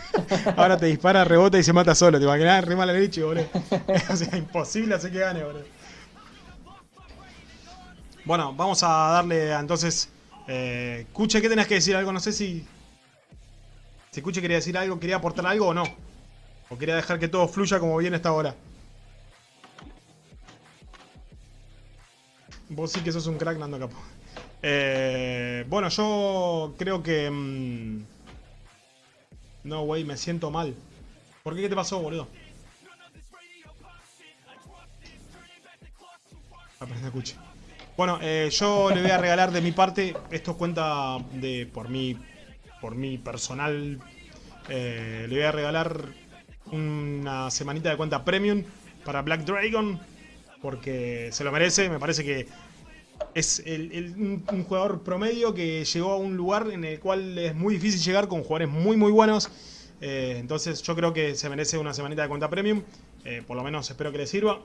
Ahora te dispara, rebota y se mata solo. ¿Te imaginas? Re mala leche, boludo. o sea, imposible hacer que gane, boludo. Bueno, vamos a darle entonces. Eh, Cuche, ¿qué tenés que decir? Algo, no sé si. Si Cuche quería decir algo, quería aportar algo o no. O quería dejar que todo fluya como viene esta hora. Vos sí que sos un crack, Nando Capo. Eh, bueno, yo creo que. mm, no, güey, me siento mal. ¿Por qué? ¿Qué te pasó, boludo? Aprende escuche. Bueno, eh, yo le voy a regalar de mi parte. Esto cuenta de por mi. Por mi personal. eh, le voy a regalar una semanita de cuenta premium para Black Dragon. Porque se lo merece. Me parece que es el- un jugador promedio que llegó a un lugar en el cual es muy difícil llegar con jugadores muy muy buenos. Eh, entonces yo creo que se merece una semanita de cuenta premium. Eh, por lo menos espero que le sirva.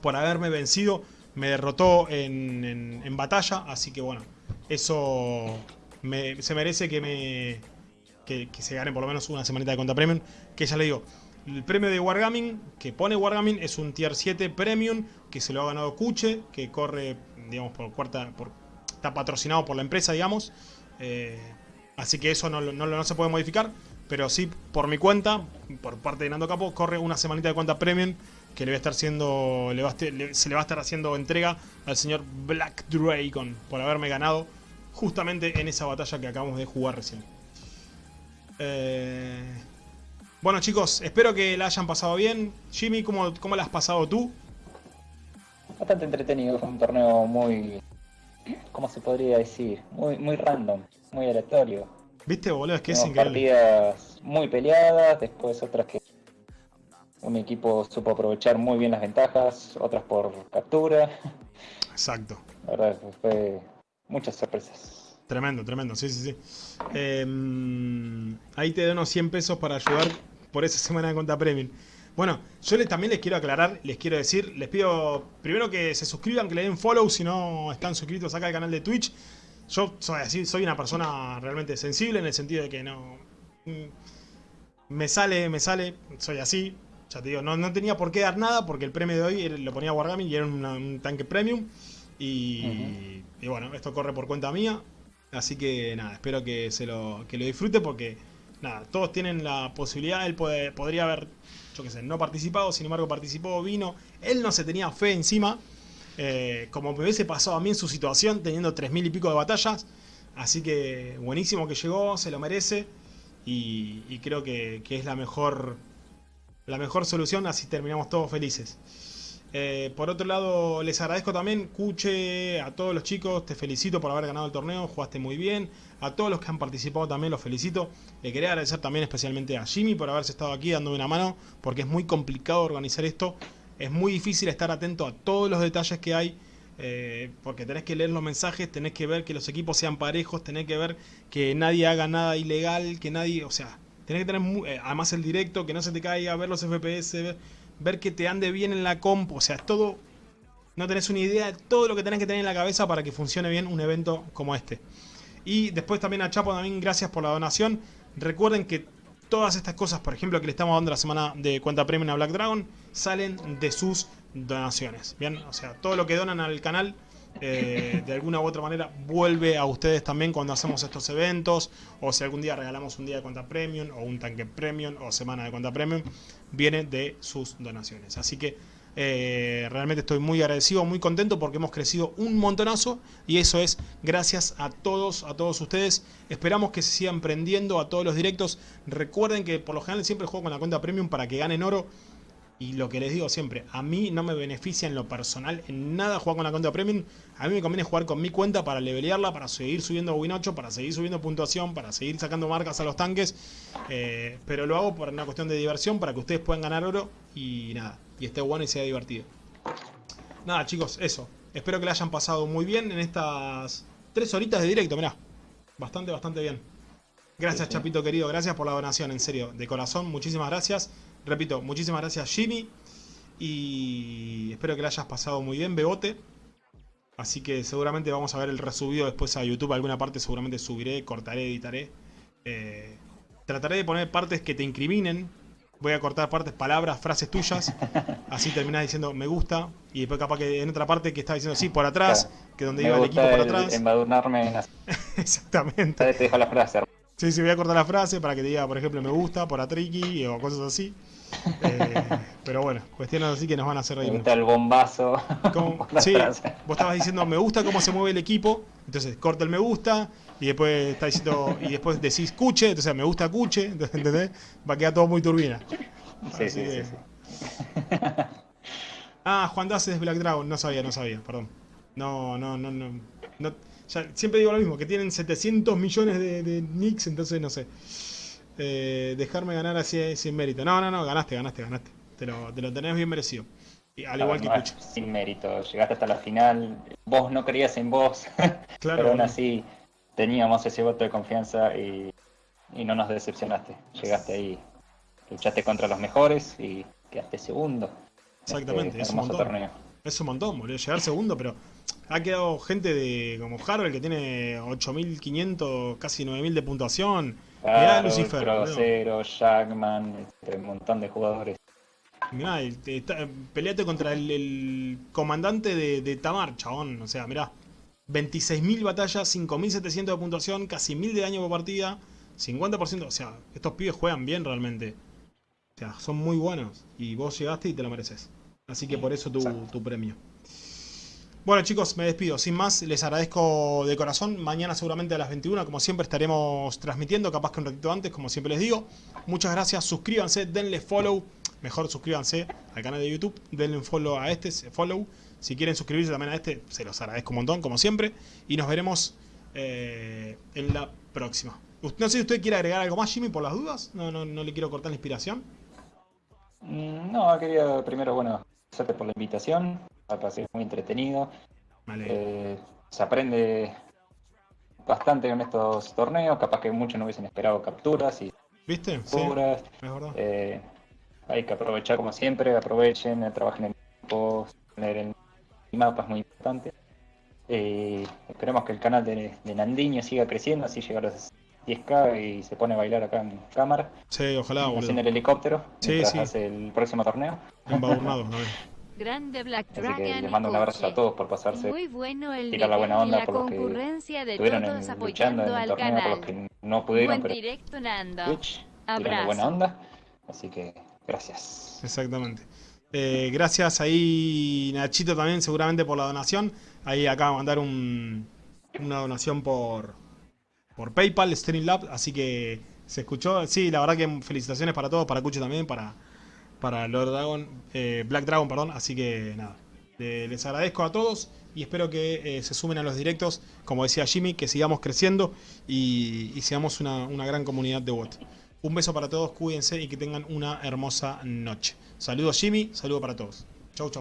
Por haberme vencido, me derrotó en, en- batalla. Así que bueno, eso me- se merece que me que, se gane por lo menos una semanita de cuenta premium. Que ya le digo, el premio de Wargaming que pone Wargaming es un tier 7 premium que se lo ha ganado Kuche, que corre, digamos, por cuarta. Por, está patrocinado por la empresa, digamos. Eh, así que eso no, no se puede modificar. Pero sí, por mi cuenta, por parte de Nando Capo, corre una semanita de cuenta premium que le va a estar siendo. le va a le- se le va a estar haciendo entrega al señor Black Dragon por haberme ganado justamente en esa batalla que acabamos de jugar recién. Eh, bueno chicos, espero que la hayan pasado bien. Jimmy, ¿cómo, cómo la has pasado tú? Bastante entretenido, fue un torneo muy. ¿Cómo se podría decir? Muy, muy random, muy aleatorio. ¿Viste, boludo? Es que es Tuvimos increíble. partidas muy peleadas, después otras que un equipo supo aprovechar muy bien las ventajas, otras por captura. Exacto. La verdad fue muchas sorpresas. Tremendo, tremendo, sí, sí, sí. Eh, ahí te doy unos 100 pesos para ayudar por esa semana de cuenta premium. Bueno, yo les, también les quiero aclarar, les quiero decir, les pido primero que se suscriban, que le den follow si no están suscritos acá al canal de Twitch. Yo soy así, soy una persona realmente sensible en el sentido de que no... mm, Me sale, me sale, soy así. Ya te digo, no, no tenía por qué dar nada porque el premio de hoy lo ponía Wargaming y era una- un tanque premium. Y, y bueno, esto corre por cuenta mía. Así que nada, espero que se lo, que lo disfrute porque nada, todos tienen la posibilidad. Él puede- podría haber, yo qué sé, no participado, sin embargo participó, vino. Él no se tenía fe encima. eh, como me hubiese pasado a mí en su situación, teniendo 3.000 y pico de batallas. Así que buenísimo que llegó, se lo merece. Y, y creo que, que es la mejor, la mejor solución, así terminamos todos felices. Eh, por otro lado, les agradezco también, Cuche, a todos los chicos, te felicito por haber ganado el torneo, jugaste muy bien. A todos los que han participado también los felicito. Le quería agradecer también especialmente a Jimmy por haberse estado aquí dándome una mano, porque es muy complicado organizar esto. Es muy difícil estar atento a todos los detalles que hay, eh, porque tenés que leer los mensajes, tenés que ver que los equipos sean parejos, tenés que ver que nadie haga nada ilegal, que nadie, o sea, tenés que tener eh, además el directo, que no se te caiga, ver los FPS, ver, ver que te ande bien en la comp, o sea, es todo, no tenés una idea de todo lo que tenés que tener en la cabeza para que funcione bien un evento como este. Y después también a Chapo, también gracias por la donación. Recuerden que todas estas cosas, por ejemplo, que le estamos dando la semana de cuenta premium a Black Dragon, salen de sus donaciones. Bien, o sea, todo lo que donan al canal, eh, de alguna u otra manera, vuelve a ustedes también cuando hacemos estos eventos, o si algún día regalamos un día de cuenta premium, o un tanque premium, o semana de cuenta premium, viene de sus donaciones. Así que eh, realmente estoy muy agradecido, muy contento porque hemos crecido un montonazo y eso es gracias a todos, a todos ustedes. Esperamos que se sigan prendiendo a todos los directos. Recuerden que por lo general siempre juego con la cuenta premium para que ganen oro. Y lo que les digo siempre, a mí no me beneficia en lo personal en nada jugar con la cuenta premium. A mí me conviene jugar con mi cuenta para levelearla, para seguir subiendo win 8, para seguir subiendo puntuación, para seguir sacando marcas a los tanques. Eh, pero lo hago por una cuestión de diversión, para que ustedes puedan ganar oro y nada, y esté bueno y sea divertido. Nada chicos, eso. Espero que la hayan pasado muy bien en estas tres horitas de directo, mirá. Bastante, bastante bien. Gracias. Chapito querido, gracias por la donación, en serio, de corazón, muchísimas gracias. Repito, muchísimas gracias Jimmy. Y espero que la hayas pasado muy bien, Bebote. Así que seguramente vamos a ver el resubido después a YouTube. Alguna parte seguramente subiré, cortaré, editaré. Eh, trataré de poner partes que te incriminen. Voy a cortar partes, palabras, frases tuyas. Así terminás diciendo me gusta. Y después capaz que en otra parte que estaba diciendo sí, por atrás. Que donde Me iba el equipo por atrás. embadurnarme en las- Exactamente. Te dejo la frase. Sí, sí, voy a cortar la frase para que te diga, por ejemplo, me gusta por Atriki o cosas así. Eh, pero bueno, cuestiones así que nos van a hacer Me reír. gusta mucho. el bombazo. La Sí, vos estabas diciendo me gusta cómo se mueve el equipo, entonces corta el me gusta y después está diciendo y después decís cuche, entonces me gusta cuche, ¿entendés? Va a quedar todo muy turbina. Sí, sí, que- sí, sí. Ah, Juan Das es Black Dragon, no sabía, no sabía, perdón. No, no, no, no. no ya, siempre digo lo mismo, que tienen 700 millones de, de nicks, entonces no sé. Eh, dejarme ganar así sin mérito. No, no, no, ganaste, ganaste, ganaste. Te lo, te lo tenés bien merecido. Y al igual que No. Sin mérito. Llegaste hasta la final. Vos no creías en vos. Claro. Pero aún así teníamos ese voto de confianza y, y no nos decepcionaste. Llegaste ahí. Luchaste contra los mejores y quedaste segundo. en Exactamente, este es un montón. torneo. Es un montón, boludo. Llegar segundo, pero ha quedado gente de como Harold que tiene 8500, casi 9000 de puntuación. Mirá Lucifer. Grosero, Jackman, este, un montón de jugadores. Mirá, está- peleate contra el, el comandante de, de Tamar, chabón. O sea, mirá. 26.000 batallas, 5.700 de puntuación, casi 1.000 de daño por partida, 50%. O sea, estos pibes juegan bien realmente. O sea, son muy buenos. Y vos llegaste y te lo mereces. Así que por eso tu premio. Bueno chicos, me despido. Sin más, les agradezco de corazón. Mañana seguramente a las 21, como siempre, estaremos transmitiendo, capaz que un ratito antes, como siempre les digo. Muchas gracias, suscríbanse, denle follow. Mejor suscríbanse al canal de YouTube, denle un follow a este, follow. Si quieren suscribirse también a este, se los agradezco un montón, como siempre. Y nos veremos eh, en la próxima. No sé si usted quiere agregar algo más, Jimmy, por las dudas. No, no, no le quiero cortar la inspiración. Mm, No, quería primero, bueno, agradecerte por la invitación. Me parece muy entretenido. Vale. Eh, se aprende bastante en estos torneos. Capaz que muchos no hubiesen esperado capturas y ¿Viste? Sí, capturas. Eh, hay que aprovechar como siempre, aprovechen, trabajen en equipo, tener el mapa es muy importante. Eh, esperemos que el canal de, de Nandiño siga creciendo, así llega a los 10k y se pone a bailar acá en cámara, Sí, ojalá, haciendo el helicóptero, Sí, sí. hace el próximo torneo. Embadurnado. Grande Black Así Dragon. que les mando un abrazo a todos por pasarse, Muy bueno el tirar la buena onda la por los que concurrencia de estuvieron todos en- luchando apoyando en el al torneo, por canal. los que no pudieron, Buen pero directo, Nando. Twitch, tirando buena Abrazo. onda. Así que gracias. Exactamente. Eh, gracias ahí Nachito también seguramente por la donación. Ahí acaba de mandar un, una donación por, por PayPal, Streamlab, así que se escuchó. Sí, la verdad que felicitaciones para todos, para Cucho también, para, para Lord Dragon, eh, Black Dragon, perdón. Así que nada, les agradezco a todos y espero que eh, se sumen a los directos, como decía Jimmy, que sigamos creciendo y, seamos una, gran comunidad de bot. Un beso para todos, cuídense y que tengan una hermosa noche. Saludos Jimmy, saludo para todos. Chau, chau.